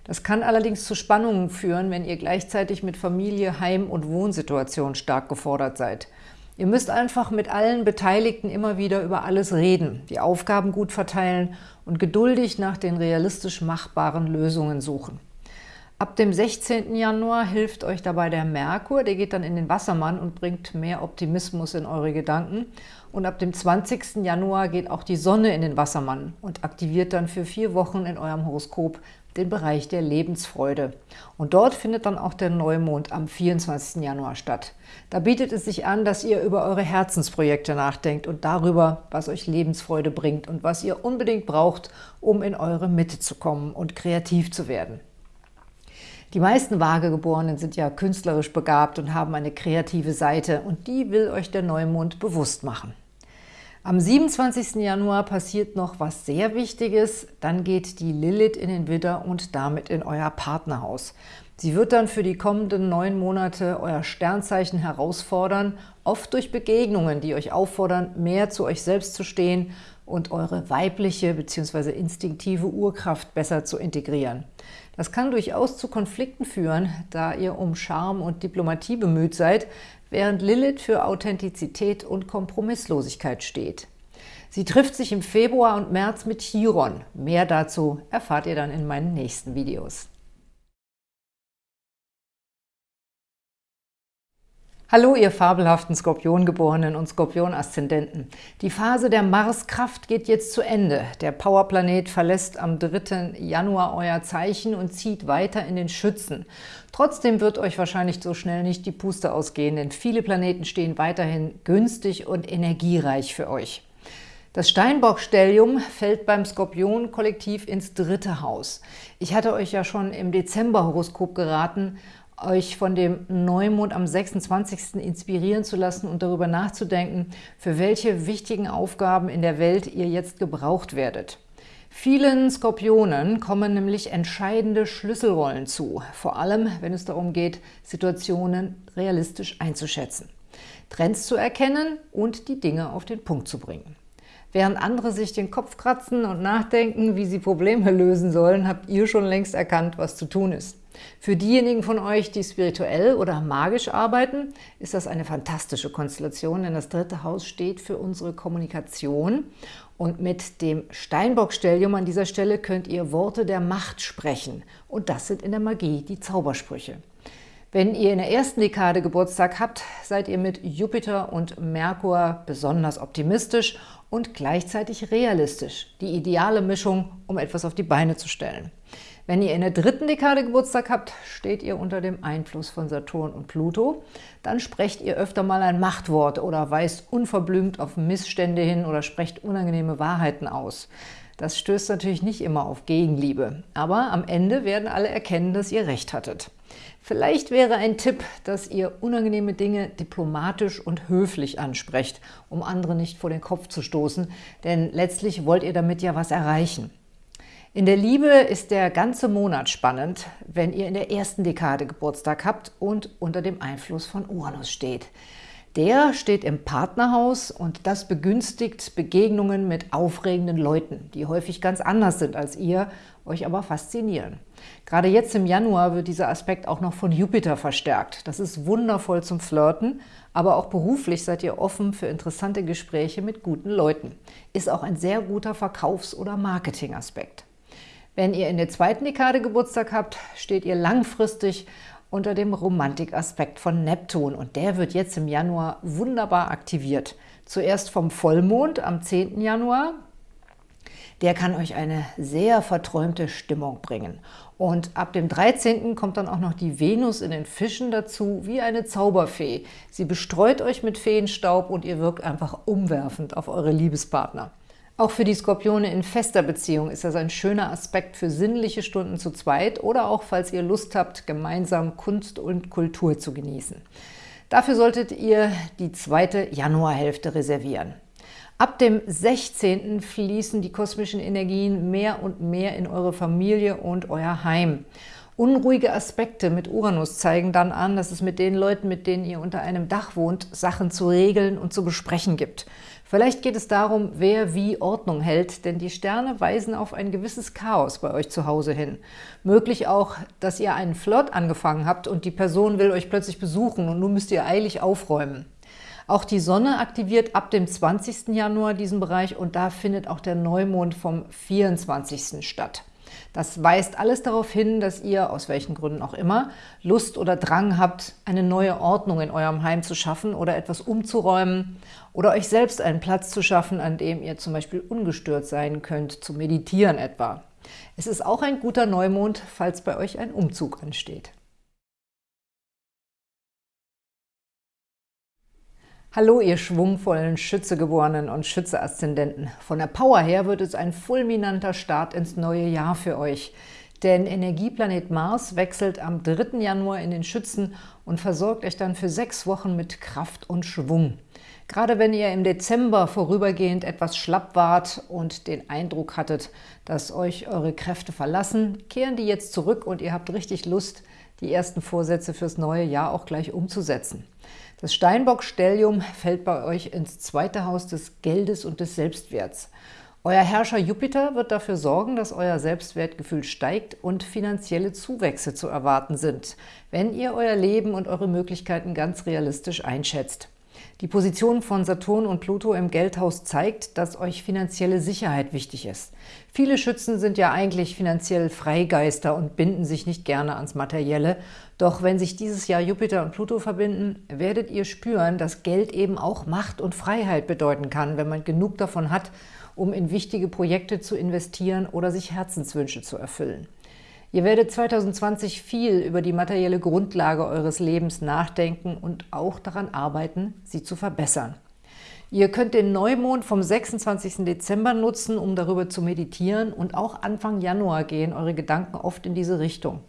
Das kann allerdings zu Spannungen führen, wenn ihr gleichzeitig mit Familie, Heim- und Wohnsituation stark gefordert seid. Ihr müsst einfach mit allen Beteiligten immer wieder über alles reden, die Aufgaben gut verteilen und geduldig nach den realistisch machbaren Lösungen suchen. Ab dem 16. Januar hilft euch dabei der Merkur, der geht dann in den Wassermann und bringt mehr Optimismus in eure Gedanken. Und ab dem 20. Januar geht auch die Sonne in den Wassermann und aktiviert dann für vier Wochen in eurem Horoskop den Bereich der Lebensfreude. Und dort findet dann auch der Neumond am 24. Januar statt. Da bietet es sich an, dass ihr über eure Herzensprojekte nachdenkt und darüber, was euch Lebensfreude bringt und was ihr unbedingt braucht, um in eure Mitte zu kommen und kreativ zu werden. Die meisten Waagegeborenen sind ja künstlerisch begabt und haben eine kreative Seite und die will euch der Neumond bewusst machen. Am 27. Januar passiert noch was sehr Wichtiges. Dann geht die Lilith in den Widder und damit in euer Partnerhaus. Sie wird dann für die kommenden neun Monate euer Sternzeichen herausfordern, oft durch Begegnungen, die euch auffordern, mehr zu euch selbst zu stehen und eure weibliche bzw. instinktive Urkraft besser zu integrieren. Das kann durchaus zu Konflikten führen, da ihr um Charme und Diplomatie bemüht seid, während Lilith für Authentizität und Kompromisslosigkeit steht. Sie trifft sich im Februar und März mit Chiron. Mehr dazu erfahrt ihr dann in meinen nächsten Videos. Hallo, ihr fabelhaften Skorpiongeborenen und Skorpion-Aszendenten. Die Phase der Marskraft geht jetzt zu Ende. Der Powerplanet verlässt am 3. Januar euer Zeichen und zieht weiter in den Schützen. Trotzdem wird euch wahrscheinlich so schnell nicht die Puste ausgehen, denn viele Planeten stehen weiterhin günstig und energiereich für euch. Das Steinbock-Stellium fällt beim Skorpion-Kollektiv ins dritte Haus. Ich hatte euch ja schon im Dezember-Horoskop geraten, euch von dem Neumond am 26. inspirieren zu lassen und darüber nachzudenken, für welche wichtigen Aufgaben in der Welt ihr jetzt gebraucht werdet. Vielen Skorpionen kommen nämlich entscheidende Schlüsselrollen zu, vor allem wenn es darum geht, Situationen realistisch einzuschätzen, Trends zu erkennen und die Dinge auf den Punkt zu bringen. Während andere sich den Kopf kratzen und nachdenken, wie sie Probleme lösen sollen, habt ihr schon längst erkannt, was zu tun ist. Für diejenigen von euch, die spirituell oder magisch arbeiten, ist das eine fantastische Konstellation, denn das dritte Haus steht für unsere Kommunikation und mit dem Steinbock-Stellium an dieser Stelle könnt ihr Worte der Macht sprechen und das sind in der Magie die Zaubersprüche. Wenn ihr in der ersten Dekade Geburtstag habt, seid ihr mit Jupiter und Merkur besonders optimistisch und gleichzeitig realistisch. Die ideale Mischung, um etwas auf die Beine zu stellen. Wenn ihr in der dritten Dekade Geburtstag habt, steht ihr unter dem Einfluss von Saturn und Pluto. Dann sprecht ihr öfter mal ein Machtwort oder weist unverblümt auf Missstände hin oder sprecht unangenehme Wahrheiten aus. Das stößt natürlich nicht immer auf Gegenliebe, aber am Ende werden alle erkennen, dass ihr recht hattet. Vielleicht wäre ein Tipp, dass ihr unangenehme Dinge diplomatisch und höflich ansprecht, um andere nicht vor den Kopf zu stoßen, denn letztlich wollt ihr damit ja was erreichen. In der Liebe ist der ganze Monat spannend, wenn ihr in der ersten Dekade Geburtstag habt und unter dem Einfluss von Uranus steht. Der steht im Partnerhaus und das begünstigt Begegnungen mit aufregenden Leuten, die häufig ganz anders sind als ihr, euch aber faszinieren. Gerade jetzt im Januar wird dieser Aspekt auch noch von Jupiter verstärkt. Das ist wundervoll zum Flirten, aber auch beruflich seid ihr offen für interessante Gespräche mit guten Leuten. Ist auch ein sehr guter Verkaufs- oder Marketingaspekt. Wenn ihr in der zweiten Dekade Geburtstag habt, steht ihr langfristig unter dem Romantikaspekt von Neptun und der wird jetzt im Januar wunderbar aktiviert. Zuerst vom Vollmond am 10. Januar, der kann euch eine sehr verträumte Stimmung bringen. Und ab dem 13. kommt dann auch noch die Venus in den Fischen dazu, wie eine Zauberfee. Sie bestreut euch mit Feenstaub und ihr wirkt einfach umwerfend auf eure Liebespartner. Auch für die Skorpione in fester Beziehung ist das ein schöner Aspekt für sinnliche Stunden zu zweit oder auch, falls ihr Lust habt, gemeinsam Kunst und Kultur zu genießen. Dafür solltet ihr die zweite Januarhälfte reservieren. Ab dem 16. fließen die kosmischen Energien mehr und mehr in eure Familie und euer Heim. Unruhige Aspekte mit Uranus zeigen dann an, dass es mit den Leuten, mit denen ihr unter einem Dach wohnt, Sachen zu regeln und zu besprechen gibt. Vielleicht geht es darum, wer wie Ordnung hält, denn die Sterne weisen auf ein gewisses Chaos bei euch zu Hause hin. Möglich auch, dass ihr einen Flirt angefangen habt und die Person will euch plötzlich besuchen und nun müsst ihr eilig aufräumen. Auch die Sonne aktiviert ab dem 20. Januar diesen Bereich und da findet auch der Neumond vom 24. statt. Das weist alles darauf hin, dass ihr, aus welchen Gründen auch immer, Lust oder Drang habt, eine neue Ordnung in eurem Heim zu schaffen oder etwas umzuräumen oder euch selbst einen Platz zu schaffen, an dem ihr zum Beispiel ungestört sein könnt, zu meditieren etwa. Es ist auch ein guter Neumond, falls bei euch ein Umzug ansteht. Hallo, ihr schwungvollen Schützegeborenen und Schütze-Aszendenten. Von der Power her wird es ein fulminanter Start ins neue Jahr für euch. Denn Energieplanet Mars wechselt am 3. Januar in den Schützen und versorgt euch dann für sechs Wochen mit Kraft und Schwung. Gerade wenn ihr im Dezember vorübergehend etwas schlapp wart und den Eindruck hattet, dass euch eure Kräfte verlassen, kehren die jetzt zurück und ihr habt richtig Lust, die ersten Vorsätze fürs neue Jahr auch gleich umzusetzen. Das Steinbock-Stellium fällt bei euch ins zweite Haus des Geldes und des Selbstwerts. Euer Herrscher Jupiter wird dafür sorgen, dass euer Selbstwertgefühl steigt und finanzielle Zuwächse zu erwarten sind, wenn ihr euer Leben und eure Möglichkeiten ganz realistisch einschätzt. Die Position von Saturn und Pluto im Geldhaus zeigt, dass euch finanzielle Sicherheit wichtig ist. Viele Schützen sind ja eigentlich finanziell Freigeister und binden sich nicht gerne ans Materielle. Doch wenn sich dieses Jahr Jupiter und Pluto verbinden, werdet ihr spüren, dass Geld eben auch Macht und Freiheit bedeuten kann, wenn man genug davon hat, um in wichtige Projekte zu investieren oder sich Herzenswünsche zu erfüllen. Ihr werdet 2020 viel über die materielle Grundlage eures Lebens nachdenken und auch daran arbeiten, sie zu verbessern. Ihr könnt den Neumond vom 26. Dezember nutzen, um darüber zu meditieren und auch Anfang Januar gehen eure Gedanken oft in diese Richtung.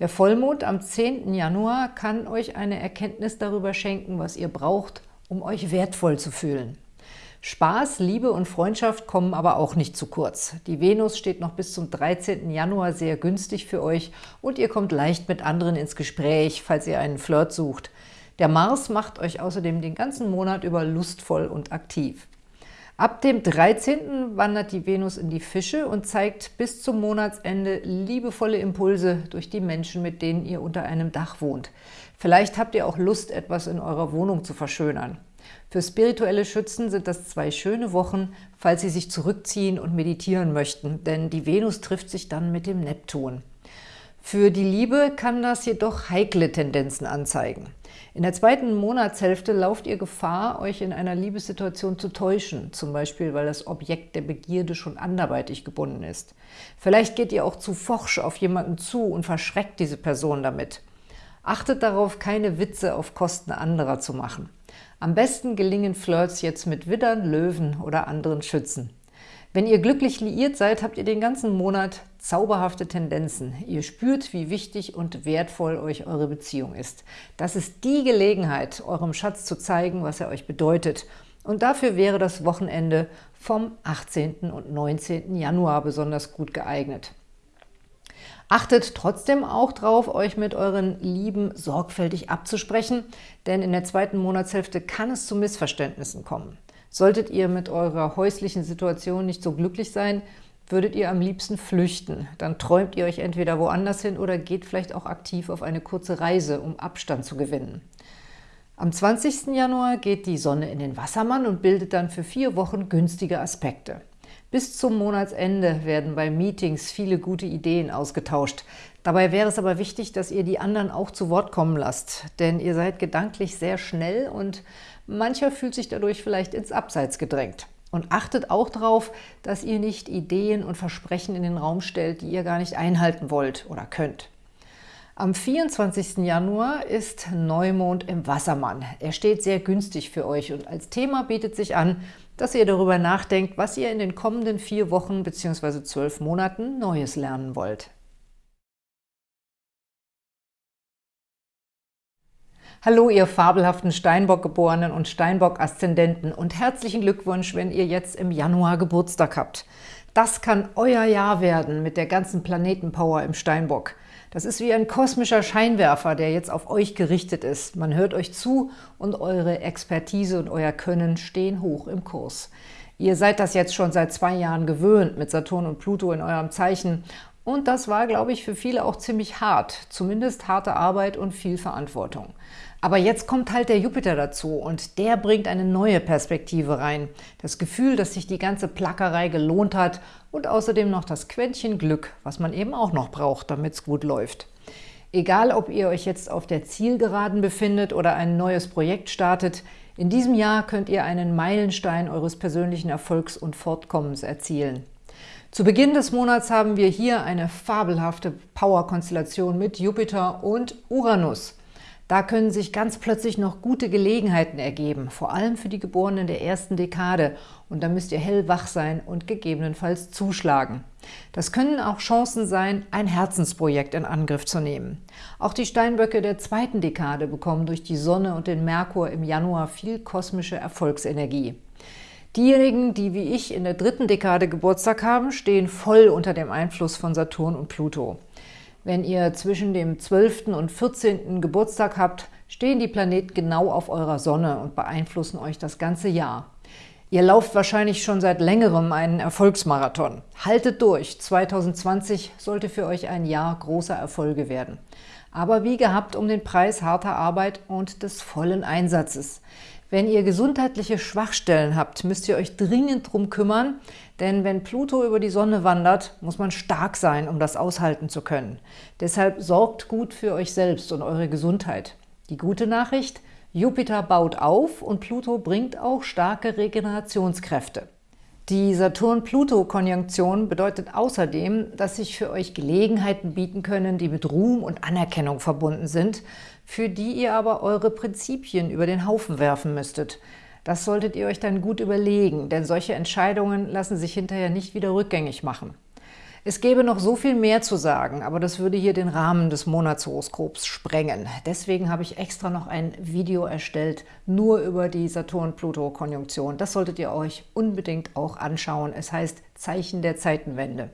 Der Vollmond am 10. Januar kann euch eine Erkenntnis darüber schenken, was ihr braucht, um euch wertvoll zu fühlen. Spaß, Liebe und Freundschaft kommen aber auch nicht zu kurz. Die Venus steht noch bis zum 13. Januar sehr günstig für euch und ihr kommt leicht mit anderen ins Gespräch, falls ihr einen Flirt sucht. Der Mars macht euch außerdem den ganzen Monat über lustvoll und aktiv. Ab dem 13. wandert die Venus in die Fische und zeigt bis zum Monatsende liebevolle Impulse durch die Menschen, mit denen ihr unter einem Dach wohnt. Vielleicht habt ihr auch Lust, etwas in eurer Wohnung zu verschönern. Für spirituelle Schützen sind das zwei schöne Wochen, falls sie sich zurückziehen und meditieren möchten, denn die Venus trifft sich dann mit dem Neptun. Für die Liebe kann das jedoch heikle Tendenzen anzeigen. In der zweiten Monatshälfte lauft ihr Gefahr, euch in einer Liebessituation zu täuschen, zum Beispiel, weil das Objekt der Begierde schon anderweitig gebunden ist. Vielleicht geht ihr auch zu forsch auf jemanden zu und verschreckt diese Person damit. Achtet darauf, keine Witze auf Kosten anderer zu machen. Am besten gelingen Flirts jetzt mit Widdern, Löwen oder anderen Schützen. Wenn ihr glücklich liiert seid, habt ihr den ganzen Monat zauberhafte Tendenzen. Ihr spürt, wie wichtig und wertvoll euch eure Beziehung ist. Das ist die Gelegenheit, eurem Schatz zu zeigen, was er euch bedeutet. Und dafür wäre das Wochenende vom 18. und 19. Januar besonders gut geeignet. Achtet trotzdem auch darauf, euch mit euren Lieben sorgfältig abzusprechen, denn in der zweiten Monatshälfte kann es zu Missverständnissen kommen. Solltet ihr mit eurer häuslichen Situation nicht so glücklich sein, würdet ihr am liebsten flüchten. Dann träumt ihr euch entweder woanders hin oder geht vielleicht auch aktiv auf eine kurze Reise, um Abstand zu gewinnen. Am 20. Januar geht die Sonne in den Wassermann und bildet dann für vier Wochen günstige Aspekte. Bis zum Monatsende werden bei Meetings viele gute Ideen ausgetauscht. Dabei wäre es aber wichtig, dass ihr die anderen auch zu Wort kommen lasst, denn ihr seid gedanklich sehr schnell und mancher fühlt sich dadurch vielleicht ins Abseits gedrängt. Und achtet auch darauf, dass ihr nicht Ideen und Versprechen in den Raum stellt, die ihr gar nicht einhalten wollt oder könnt. Am 24. Januar ist Neumond im Wassermann. Er steht sehr günstig für euch und als Thema bietet sich an, dass ihr darüber nachdenkt, was ihr in den kommenden vier Wochen bzw. zwölf Monaten Neues lernen wollt. Hallo, ihr fabelhaften Steinbock-Geborenen und Steinbock-Aszendenten und herzlichen Glückwunsch, wenn ihr jetzt im Januar Geburtstag habt. Das kann euer Jahr werden mit der ganzen Planetenpower im Steinbock. Das ist wie ein kosmischer Scheinwerfer, der jetzt auf euch gerichtet ist. Man hört euch zu und eure Expertise und euer Können stehen hoch im Kurs. Ihr seid das jetzt schon seit zwei Jahren gewöhnt mit Saturn und Pluto in eurem Zeichen und das war, glaube ich, für viele auch ziemlich hart, zumindest harte Arbeit und viel Verantwortung. Aber jetzt kommt halt der Jupiter dazu und der bringt eine neue Perspektive rein. Das Gefühl, dass sich die ganze Plackerei gelohnt hat und außerdem noch das Quäntchen Glück, was man eben auch noch braucht, damit es gut läuft. Egal, ob ihr euch jetzt auf der Zielgeraden befindet oder ein neues Projekt startet, in diesem Jahr könnt ihr einen Meilenstein eures persönlichen Erfolgs und Fortkommens erzielen. Zu Beginn des Monats haben wir hier eine fabelhafte Power-Konstellation mit Jupiter und Uranus. Da können sich ganz plötzlich noch gute Gelegenheiten ergeben, vor allem für die Geborenen der ersten Dekade. Und da müsst ihr hellwach sein und gegebenenfalls zuschlagen. Das können auch Chancen sein, ein Herzensprojekt in Angriff zu nehmen. Auch die Steinböcke der zweiten Dekade bekommen durch die Sonne und den Merkur im Januar viel kosmische Erfolgsenergie. Diejenigen, die wie ich in der dritten Dekade Geburtstag haben, stehen voll unter dem Einfluss von Saturn und Pluto. Wenn ihr zwischen dem 12. und 14. Geburtstag habt, stehen die Planeten genau auf eurer Sonne und beeinflussen euch das ganze Jahr. Ihr lauft wahrscheinlich schon seit längerem einen Erfolgsmarathon. Haltet durch, 2020 sollte für euch ein Jahr großer Erfolge werden. Aber wie gehabt um den Preis harter Arbeit und des vollen Einsatzes. Wenn ihr gesundheitliche Schwachstellen habt, müsst ihr euch dringend drum kümmern, denn wenn Pluto über die Sonne wandert, muss man stark sein, um das aushalten zu können. Deshalb sorgt gut für euch selbst und eure Gesundheit. Die gute Nachricht, Jupiter baut auf und Pluto bringt auch starke Regenerationskräfte. Die Saturn-Pluto-Konjunktion bedeutet außerdem, dass sich für euch Gelegenheiten bieten können, die mit Ruhm und Anerkennung verbunden sind, für die ihr aber eure Prinzipien über den Haufen werfen müsstet. Das solltet ihr euch dann gut überlegen, denn solche Entscheidungen lassen sich hinterher nicht wieder rückgängig machen. Es gäbe noch so viel mehr zu sagen, aber das würde hier den Rahmen des Monatshoroskops sprengen. Deswegen habe ich extra noch ein Video erstellt, nur über die Saturn-Pluto-Konjunktion. Das solltet ihr euch unbedingt auch anschauen. Es heißt Zeichen der Zeitenwende.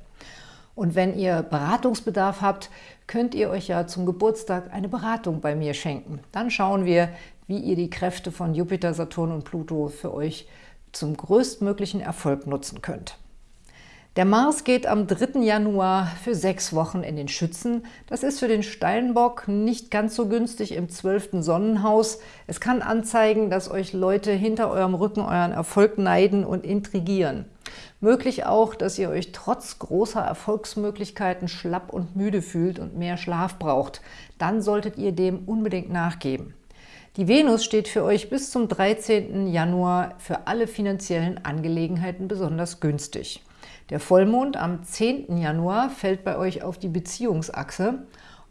Und wenn ihr Beratungsbedarf habt, könnt ihr euch ja zum Geburtstag eine Beratung bei mir schenken. Dann schauen wir, wie ihr die Kräfte von Jupiter, Saturn und Pluto für euch zum größtmöglichen Erfolg nutzen könnt. Der Mars geht am 3. Januar für sechs Wochen in den Schützen. Das ist für den Steinbock nicht ganz so günstig im 12. Sonnenhaus. Es kann anzeigen, dass euch Leute hinter eurem Rücken euren Erfolg neiden und intrigieren. Möglich auch, dass ihr euch trotz großer Erfolgsmöglichkeiten schlapp und müde fühlt und mehr Schlaf braucht. Dann solltet ihr dem unbedingt nachgeben. Die Venus steht für euch bis zum 13. Januar für alle finanziellen Angelegenheiten besonders günstig. Der Vollmond am 10. Januar fällt bei euch auf die Beziehungsachse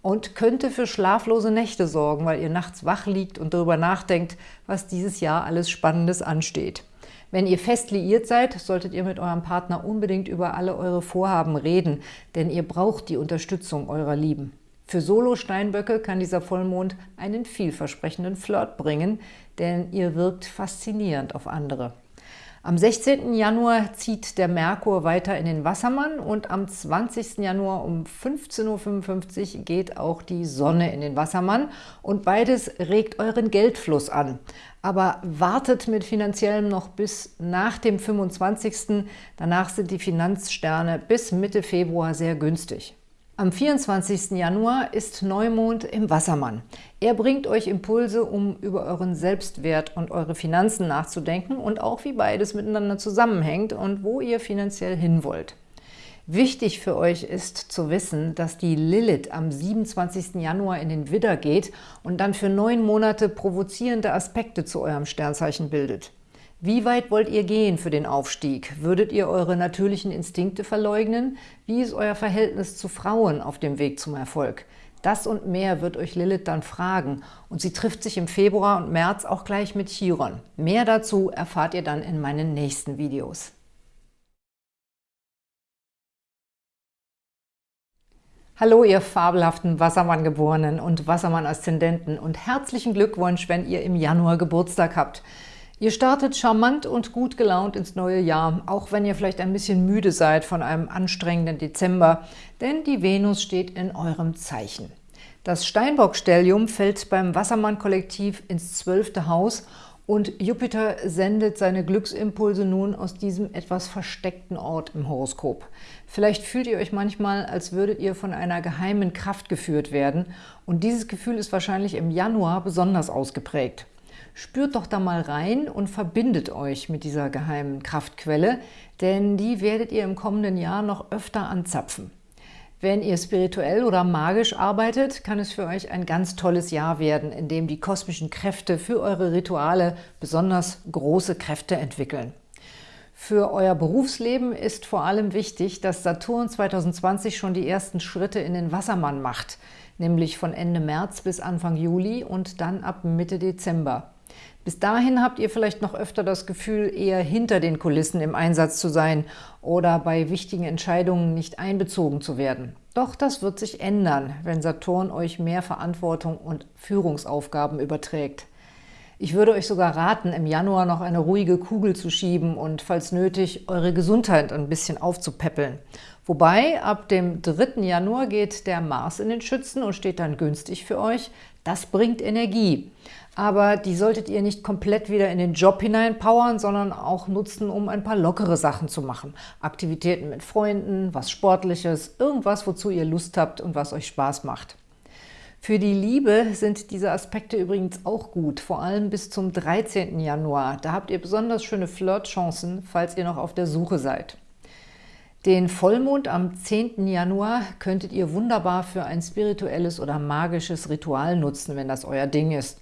und könnte für schlaflose Nächte sorgen, weil ihr nachts wach liegt und darüber nachdenkt, was dieses Jahr alles Spannendes ansteht. Wenn ihr fest liiert seid, solltet ihr mit eurem Partner unbedingt über alle eure Vorhaben reden, denn ihr braucht die Unterstützung eurer Lieben. Für Solo-Steinböcke kann dieser Vollmond einen vielversprechenden Flirt bringen, denn ihr wirkt faszinierend auf andere. Am 16. Januar zieht der Merkur weiter in den Wassermann und am 20. Januar um 15.55 Uhr geht auch die Sonne in den Wassermann und beides regt euren Geldfluss an. Aber wartet mit finanziellem noch bis nach dem 25. Danach sind die Finanzsterne bis Mitte Februar sehr günstig. Am 24. Januar ist Neumond im Wassermann. Er bringt euch Impulse, um über euren Selbstwert und eure Finanzen nachzudenken und auch wie beides miteinander zusammenhängt und wo ihr finanziell hin wollt. Wichtig für euch ist zu wissen, dass die Lilith am 27. Januar in den Widder geht und dann für neun Monate provozierende Aspekte zu eurem Sternzeichen bildet. Wie weit wollt ihr gehen für den Aufstieg? Würdet ihr eure natürlichen Instinkte verleugnen? Wie ist euer Verhältnis zu Frauen auf dem Weg zum Erfolg? Das und mehr wird euch Lilith dann fragen und sie trifft sich im Februar und März auch gleich mit Chiron. Mehr dazu erfahrt ihr dann in meinen nächsten Videos. Hallo, ihr fabelhaften Wassermann-Geborenen und Wassermann-Aszendenten und herzlichen Glückwunsch, wenn ihr im Januar Geburtstag habt. Ihr startet charmant und gut gelaunt ins neue Jahr, auch wenn ihr vielleicht ein bisschen müde seid von einem anstrengenden Dezember, denn die Venus steht in eurem Zeichen. Das Steinbock-Stellium fällt beim Wassermann-Kollektiv ins zwölfte Haus und Jupiter sendet seine Glücksimpulse nun aus diesem etwas versteckten Ort im Horoskop. Vielleicht fühlt ihr euch manchmal, als würdet ihr von einer geheimen Kraft geführt werden und dieses Gefühl ist wahrscheinlich im Januar besonders ausgeprägt. Spürt doch da mal rein und verbindet euch mit dieser geheimen Kraftquelle, denn die werdet ihr im kommenden Jahr noch öfter anzapfen. Wenn ihr spirituell oder magisch arbeitet, kann es für euch ein ganz tolles Jahr werden, in dem die kosmischen Kräfte für eure Rituale besonders große Kräfte entwickeln. Für euer Berufsleben ist vor allem wichtig, dass Saturn 2020 schon die ersten Schritte in den Wassermann macht, nämlich von Ende März bis Anfang Juli und dann ab Mitte Dezember. Bis dahin habt ihr vielleicht noch öfter das Gefühl, eher hinter den Kulissen im Einsatz zu sein oder bei wichtigen Entscheidungen nicht einbezogen zu werden. Doch das wird sich ändern, wenn Saturn euch mehr Verantwortung und Führungsaufgaben überträgt. Ich würde euch sogar raten, im Januar noch eine ruhige Kugel zu schieben und, falls nötig, eure Gesundheit ein bisschen aufzupäppeln. Wobei, ab dem 3. Januar geht der Mars in den Schützen und steht dann günstig für euch. Das bringt Energie. Aber die solltet ihr nicht komplett wieder in den Job hineinpowern, sondern auch nutzen, um ein paar lockere Sachen zu machen. Aktivitäten mit Freunden, was Sportliches, irgendwas, wozu ihr Lust habt und was euch Spaß macht. Für die Liebe sind diese Aspekte übrigens auch gut, vor allem bis zum 13. Januar. Da habt ihr besonders schöne Flirtchancen, falls ihr noch auf der Suche seid. Den Vollmond am 10. Januar könntet ihr wunderbar für ein spirituelles oder magisches Ritual nutzen, wenn das euer Ding ist.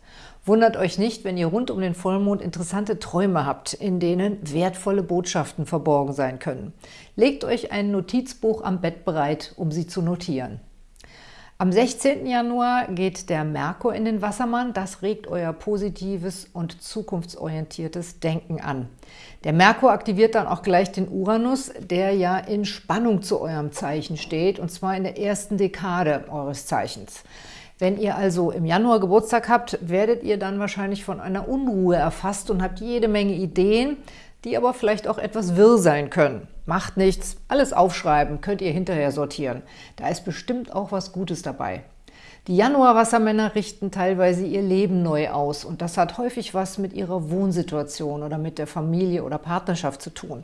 Wundert euch nicht, wenn ihr rund um den Vollmond interessante Träume habt, in denen wertvolle Botschaften verborgen sein können. Legt euch ein Notizbuch am Bett bereit, um sie zu notieren. Am 16. Januar geht der Merkur in den Wassermann. Das regt euer positives und zukunftsorientiertes Denken an. Der Merkur aktiviert dann auch gleich den Uranus, der ja in Spannung zu eurem Zeichen steht, und zwar in der ersten Dekade eures Zeichens. Wenn ihr also im Januar Geburtstag habt, werdet ihr dann wahrscheinlich von einer Unruhe erfasst und habt jede Menge Ideen, die aber vielleicht auch etwas wirr sein können. Macht nichts, alles aufschreiben, könnt ihr hinterher sortieren. Da ist bestimmt auch was Gutes dabei. Die Januar-Wassermänner richten teilweise ihr Leben neu aus und das hat häufig was mit ihrer Wohnsituation oder mit der Familie oder Partnerschaft zu tun.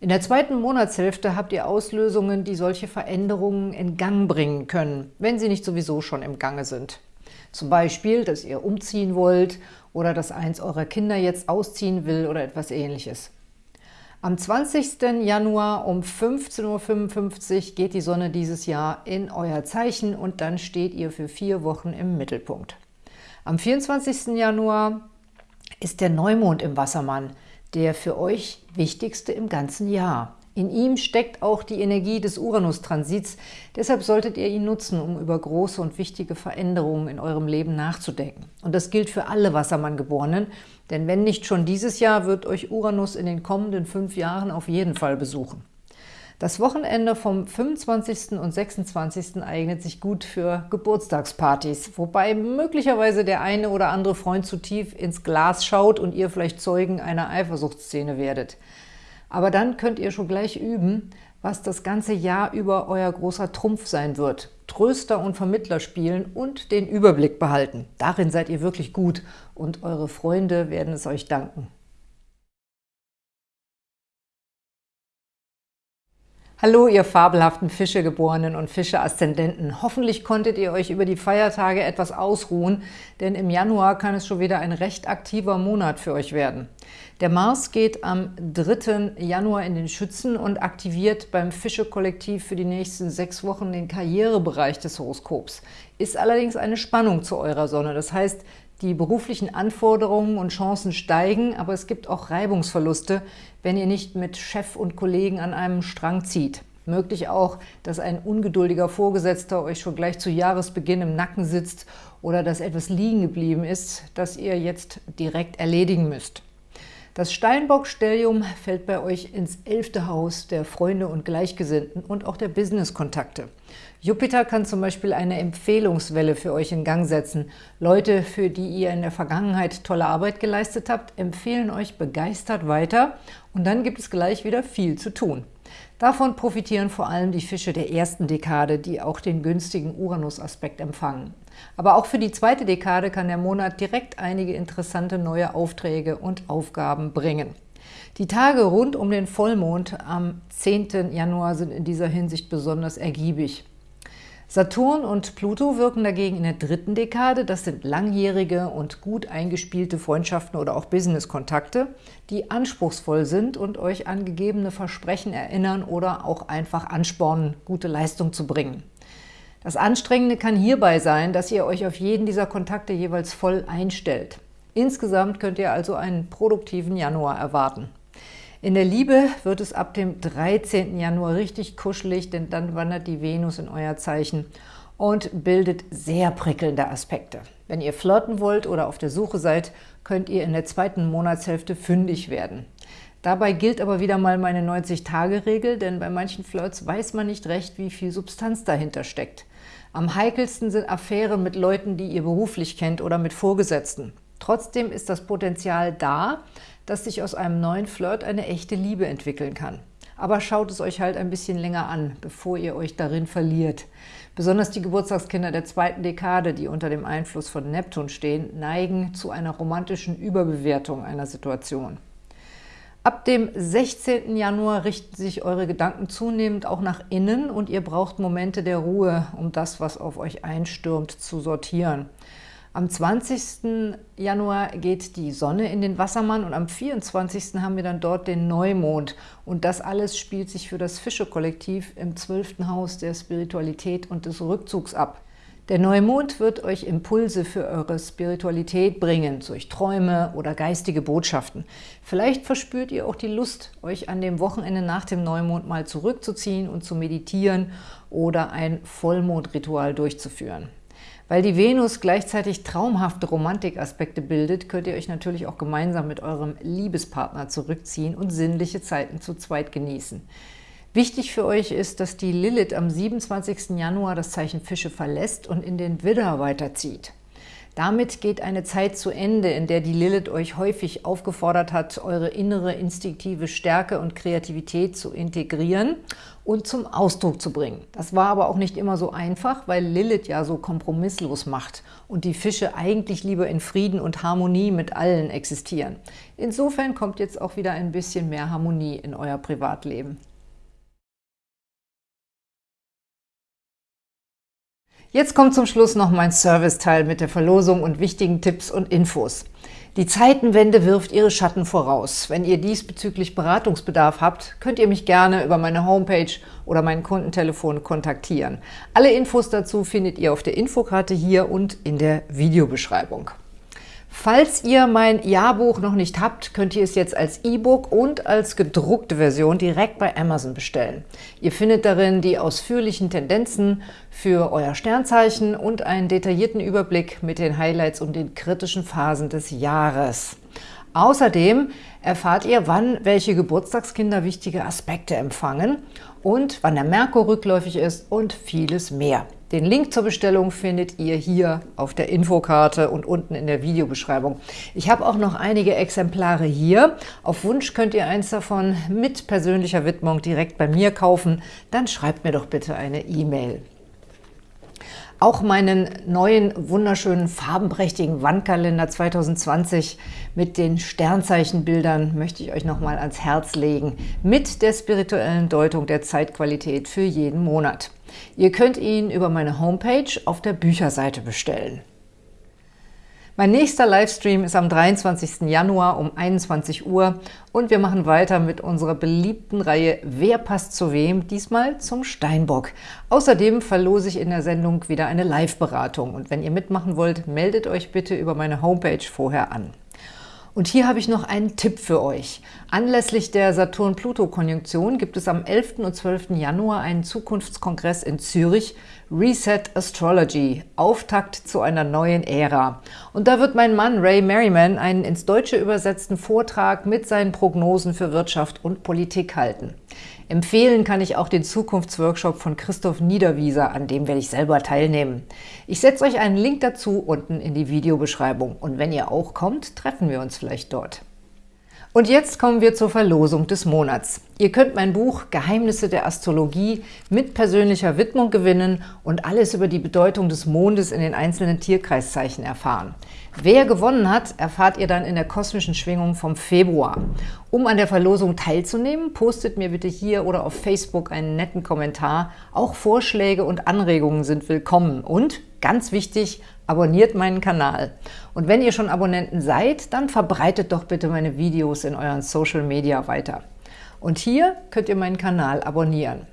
In der zweiten Monatshälfte habt ihr Auslösungen, die solche Veränderungen in Gang bringen können, wenn sie nicht sowieso schon im Gange sind. Zum Beispiel, dass ihr umziehen wollt oder dass eins eurer Kinder jetzt ausziehen will oder etwas ähnliches. Am 20. Januar um 15.55 Uhr geht die Sonne dieses Jahr in euer Zeichen und dann steht ihr für vier Wochen im Mittelpunkt. Am 24. Januar ist der Neumond im Wassermann, der für euch wichtigste im ganzen Jahr. In ihm steckt auch die Energie des Uranus-Transits, deshalb solltet ihr ihn nutzen, um über große und wichtige Veränderungen in eurem Leben nachzudenken. Und das gilt für alle Wassermann-Geborenen, denn wenn nicht schon dieses Jahr, wird euch Uranus in den kommenden fünf Jahren auf jeden Fall besuchen. Das Wochenende vom 25. und 26. eignet sich gut für Geburtstagspartys, wobei möglicherweise der eine oder andere Freund zu tief ins Glas schaut und ihr vielleicht Zeugen einer Eifersuchtsszene werdet. Aber dann könnt ihr schon gleich üben, was das ganze Jahr über euer großer Trumpf sein wird. Tröster und Vermittler spielen und den Überblick behalten. Darin seid ihr wirklich gut und eure Freunde werden es euch danken. Hallo, ihr fabelhaften Fischegeborenen und Fische-Aszendenten. Hoffentlich konntet ihr euch über die Feiertage etwas ausruhen, denn im Januar kann es schon wieder ein recht aktiver Monat für euch werden. Der Mars geht am 3. Januar in den Schützen und aktiviert beim Fische-Kollektiv für die nächsten sechs Wochen den Karrierebereich des Horoskops. Ist allerdings eine Spannung zu eurer Sonne. Das heißt, die beruflichen Anforderungen und Chancen steigen, aber es gibt auch Reibungsverluste, wenn ihr nicht mit Chef und Kollegen an einem Strang zieht. Möglich auch, dass ein ungeduldiger Vorgesetzter euch schon gleich zu Jahresbeginn im Nacken sitzt oder dass etwas liegen geblieben ist, das ihr jetzt direkt erledigen müsst. Das Steinbock-Stellium fällt bei euch ins elfte Haus der Freunde und Gleichgesinnten und auch der Business-Kontakte. Jupiter kann zum Beispiel eine Empfehlungswelle für euch in Gang setzen. Leute, für die ihr in der Vergangenheit tolle Arbeit geleistet habt, empfehlen euch begeistert weiter und dann gibt es gleich wieder viel zu tun. Davon profitieren vor allem die Fische der ersten Dekade, die auch den günstigen Uranus-Aspekt empfangen. Aber auch für die zweite Dekade kann der Monat direkt einige interessante neue Aufträge und Aufgaben bringen. Die Tage rund um den Vollmond am 10. Januar sind in dieser Hinsicht besonders ergiebig. Saturn und Pluto wirken dagegen in der dritten Dekade. Das sind langjährige und gut eingespielte Freundschaften oder auch Business-Kontakte, die anspruchsvoll sind und euch an gegebene Versprechen erinnern oder auch einfach anspornen, gute Leistung zu bringen. Das Anstrengende kann hierbei sein, dass ihr euch auf jeden dieser Kontakte jeweils voll einstellt. Insgesamt könnt ihr also einen produktiven Januar erwarten. In der Liebe wird es ab dem 13. Januar richtig kuschelig, denn dann wandert die Venus in euer Zeichen und bildet sehr prickelnde Aspekte. Wenn ihr flirten wollt oder auf der Suche seid, könnt ihr in der zweiten Monatshälfte fündig werden. Dabei gilt aber wieder mal meine 90-Tage-Regel, denn bei manchen Flirts weiß man nicht recht, wie viel Substanz dahinter steckt. Am heikelsten sind Affären mit Leuten, die ihr beruflich kennt oder mit Vorgesetzten. Trotzdem ist das Potenzial da, dass sich aus einem neuen Flirt eine echte Liebe entwickeln kann. Aber schaut es euch halt ein bisschen länger an, bevor ihr euch darin verliert. Besonders die Geburtstagskinder der zweiten Dekade, die unter dem Einfluss von Neptun stehen, neigen zu einer romantischen Überbewertung einer Situation. Ab dem 16. Januar richten sich eure Gedanken zunehmend auch nach innen und ihr braucht Momente der Ruhe, um das, was auf euch einstürmt, zu sortieren. Am 20. Januar geht die Sonne in den Wassermann und am 24. haben wir dann dort den Neumond. Und das alles spielt sich für das Fische-Kollektiv im 12. Haus der Spiritualität und des Rückzugs ab. Der Neumond wird euch Impulse für eure Spiritualität bringen, durch Träume oder geistige Botschaften. Vielleicht verspürt ihr auch die Lust, euch an dem Wochenende nach dem Neumond mal zurückzuziehen und zu meditieren oder ein Vollmondritual durchzuführen. Weil die Venus gleichzeitig traumhafte Romantikaspekte bildet, könnt ihr euch natürlich auch gemeinsam mit eurem Liebespartner zurückziehen und sinnliche Zeiten zu zweit genießen. Wichtig für euch ist, dass die Lilith am 27. Januar das Zeichen Fische verlässt und in den Widder weiterzieht. Damit geht eine Zeit zu Ende, in der die Lilith euch häufig aufgefordert hat, eure innere instinktive Stärke und Kreativität zu integrieren und zum Ausdruck zu bringen. Das war aber auch nicht immer so einfach, weil Lilith ja so kompromisslos macht und die Fische eigentlich lieber in Frieden und Harmonie mit allen existieren. Insofern kommt jetzt auch wieder ein bisschen mehr Harmonie in euer Privatleben. Jetzt kommt zum Schluss noch mein Serviceteil mit der Verlosung und wichtigen Tipps und Infos. Die Zeitenwende wirft ihre Schatten voraus. Wenn ihr diesbezüglich Beratungsbedarf habt, könnt ihr mich gerne über meine Homepage oder mein Kundentelefon kontaktieren. Alle Infos dazu findet ihr auf der Infokarte hier und in der Videobeschreibung. Falls ihr mein Jahrbuch noch nicht habt, könnt ihr es jetzt als E-Book und als gedruckte Version direkt bei Amazon bestellen. Ihr findet darin die ausführlichen Tendenzen für euer Sternzeichen und einen detaillierten Überblick mit den Highlights und den kritischen Phasen des Jahres. Außerdem erfahrt ihr, wann welche Geburtstagskinder wichtige Aspekte empfangen und wann der Merkur rückläufig ist und vieles mehr. Den Link zur Bestellung findet ihr hier auf der Infokarte und unten in der Videobeschreibung. Ich habe auch noch einige Exemplare hier. Auf Wunsch könnt ihr eins davon mit persönlicher Widmung direkt bei mir kaufen. Dann schreibt mir doch bitte eine E-Mail. Auch meinen neuen, wunderschönen, farbenprächtigen Wandkalender 2020 mit den Sternzeichenbildern möchte ich euch nochmal ans Herz legen, mit der spirituellen Deutung der Zeitqualität für jeden Monat. Ihr könnt ihn über meine Homepage auf der Bücherseite bestellen. Mein nächster Livestream ist am 23. Januar um 21 Uhr und wir machen weiter mit unserer beliebten Reihe Wer passt zu wem? Diesmal zum Steinbock. Außerdem verlose ich in der Sendung wieder eine Live-Beratung und wenn ihr mitmachen wollt, meldet euch bitte über meine Homepage vorher an. Und hier habe ich noch einen Tipp für euch. Anlässlich der Saturn-Pluto-Konjunktion gibt es am 11. und 12. Januar einen Zukunftskongress in Zürich, Reset Astrology, Auftakt zu einer neuen Ära. Und da wird mein Mann Ray Merriman einen ins Deutsche übersetzten Vortrag mit seinen Prognosen für Wirtschaft und Politik halten. Empfehlen kann ich auch den Zukunftsworkshop von Christoph Niederwieser, an dem werde ich selber teilnehmen. Ich setze euch einen Link dazu unten in die Videobeschreibung. Und wenn ihr auch kommt, treffen wir uns vielleicht dort. Und jetzt kommen wir zur Verlosung des Monats. Ihr könnt mein Buch Geheimnisse der Astrologie mit persönlicher Widmung gewinnen und alles über die Bedeutung des Mondes in den einzelnen Tierkreiszeichen erfahren. Wer gewonnen hat, erfahrt ihr dann in der kosmischen Schwingung vom Februar. Um an der Verlosung teilzunehmen, postet mir bitte hier oder auf Facebook einen netten Kommentar. Auch Vorschläge und Anregungen sind willkommen. Und, ganz wichtig, abonniert meinen Kanal. Und wenn ihr schon Abonnenten seid, dann verbreitet doch bitte meine Videos in euren Social Media weiter. Und hier könnt ihr meinen Kanal abonnieren.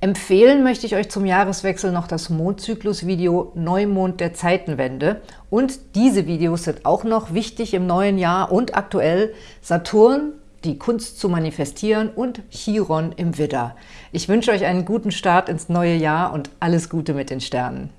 Empfehlen möchte ich euch zum Jahreswechsel noch das Mondzyklus-Video Neumond der Zeitenwende. Und diese Videos sind auch noch wichtig im neuen Jahr und aktuell Saturn, die Kunst zu manifestieren und Chiron im Widder. Ich wünsche euch einen guten Start ins neue Jahr und alles Gute mit den Sternen.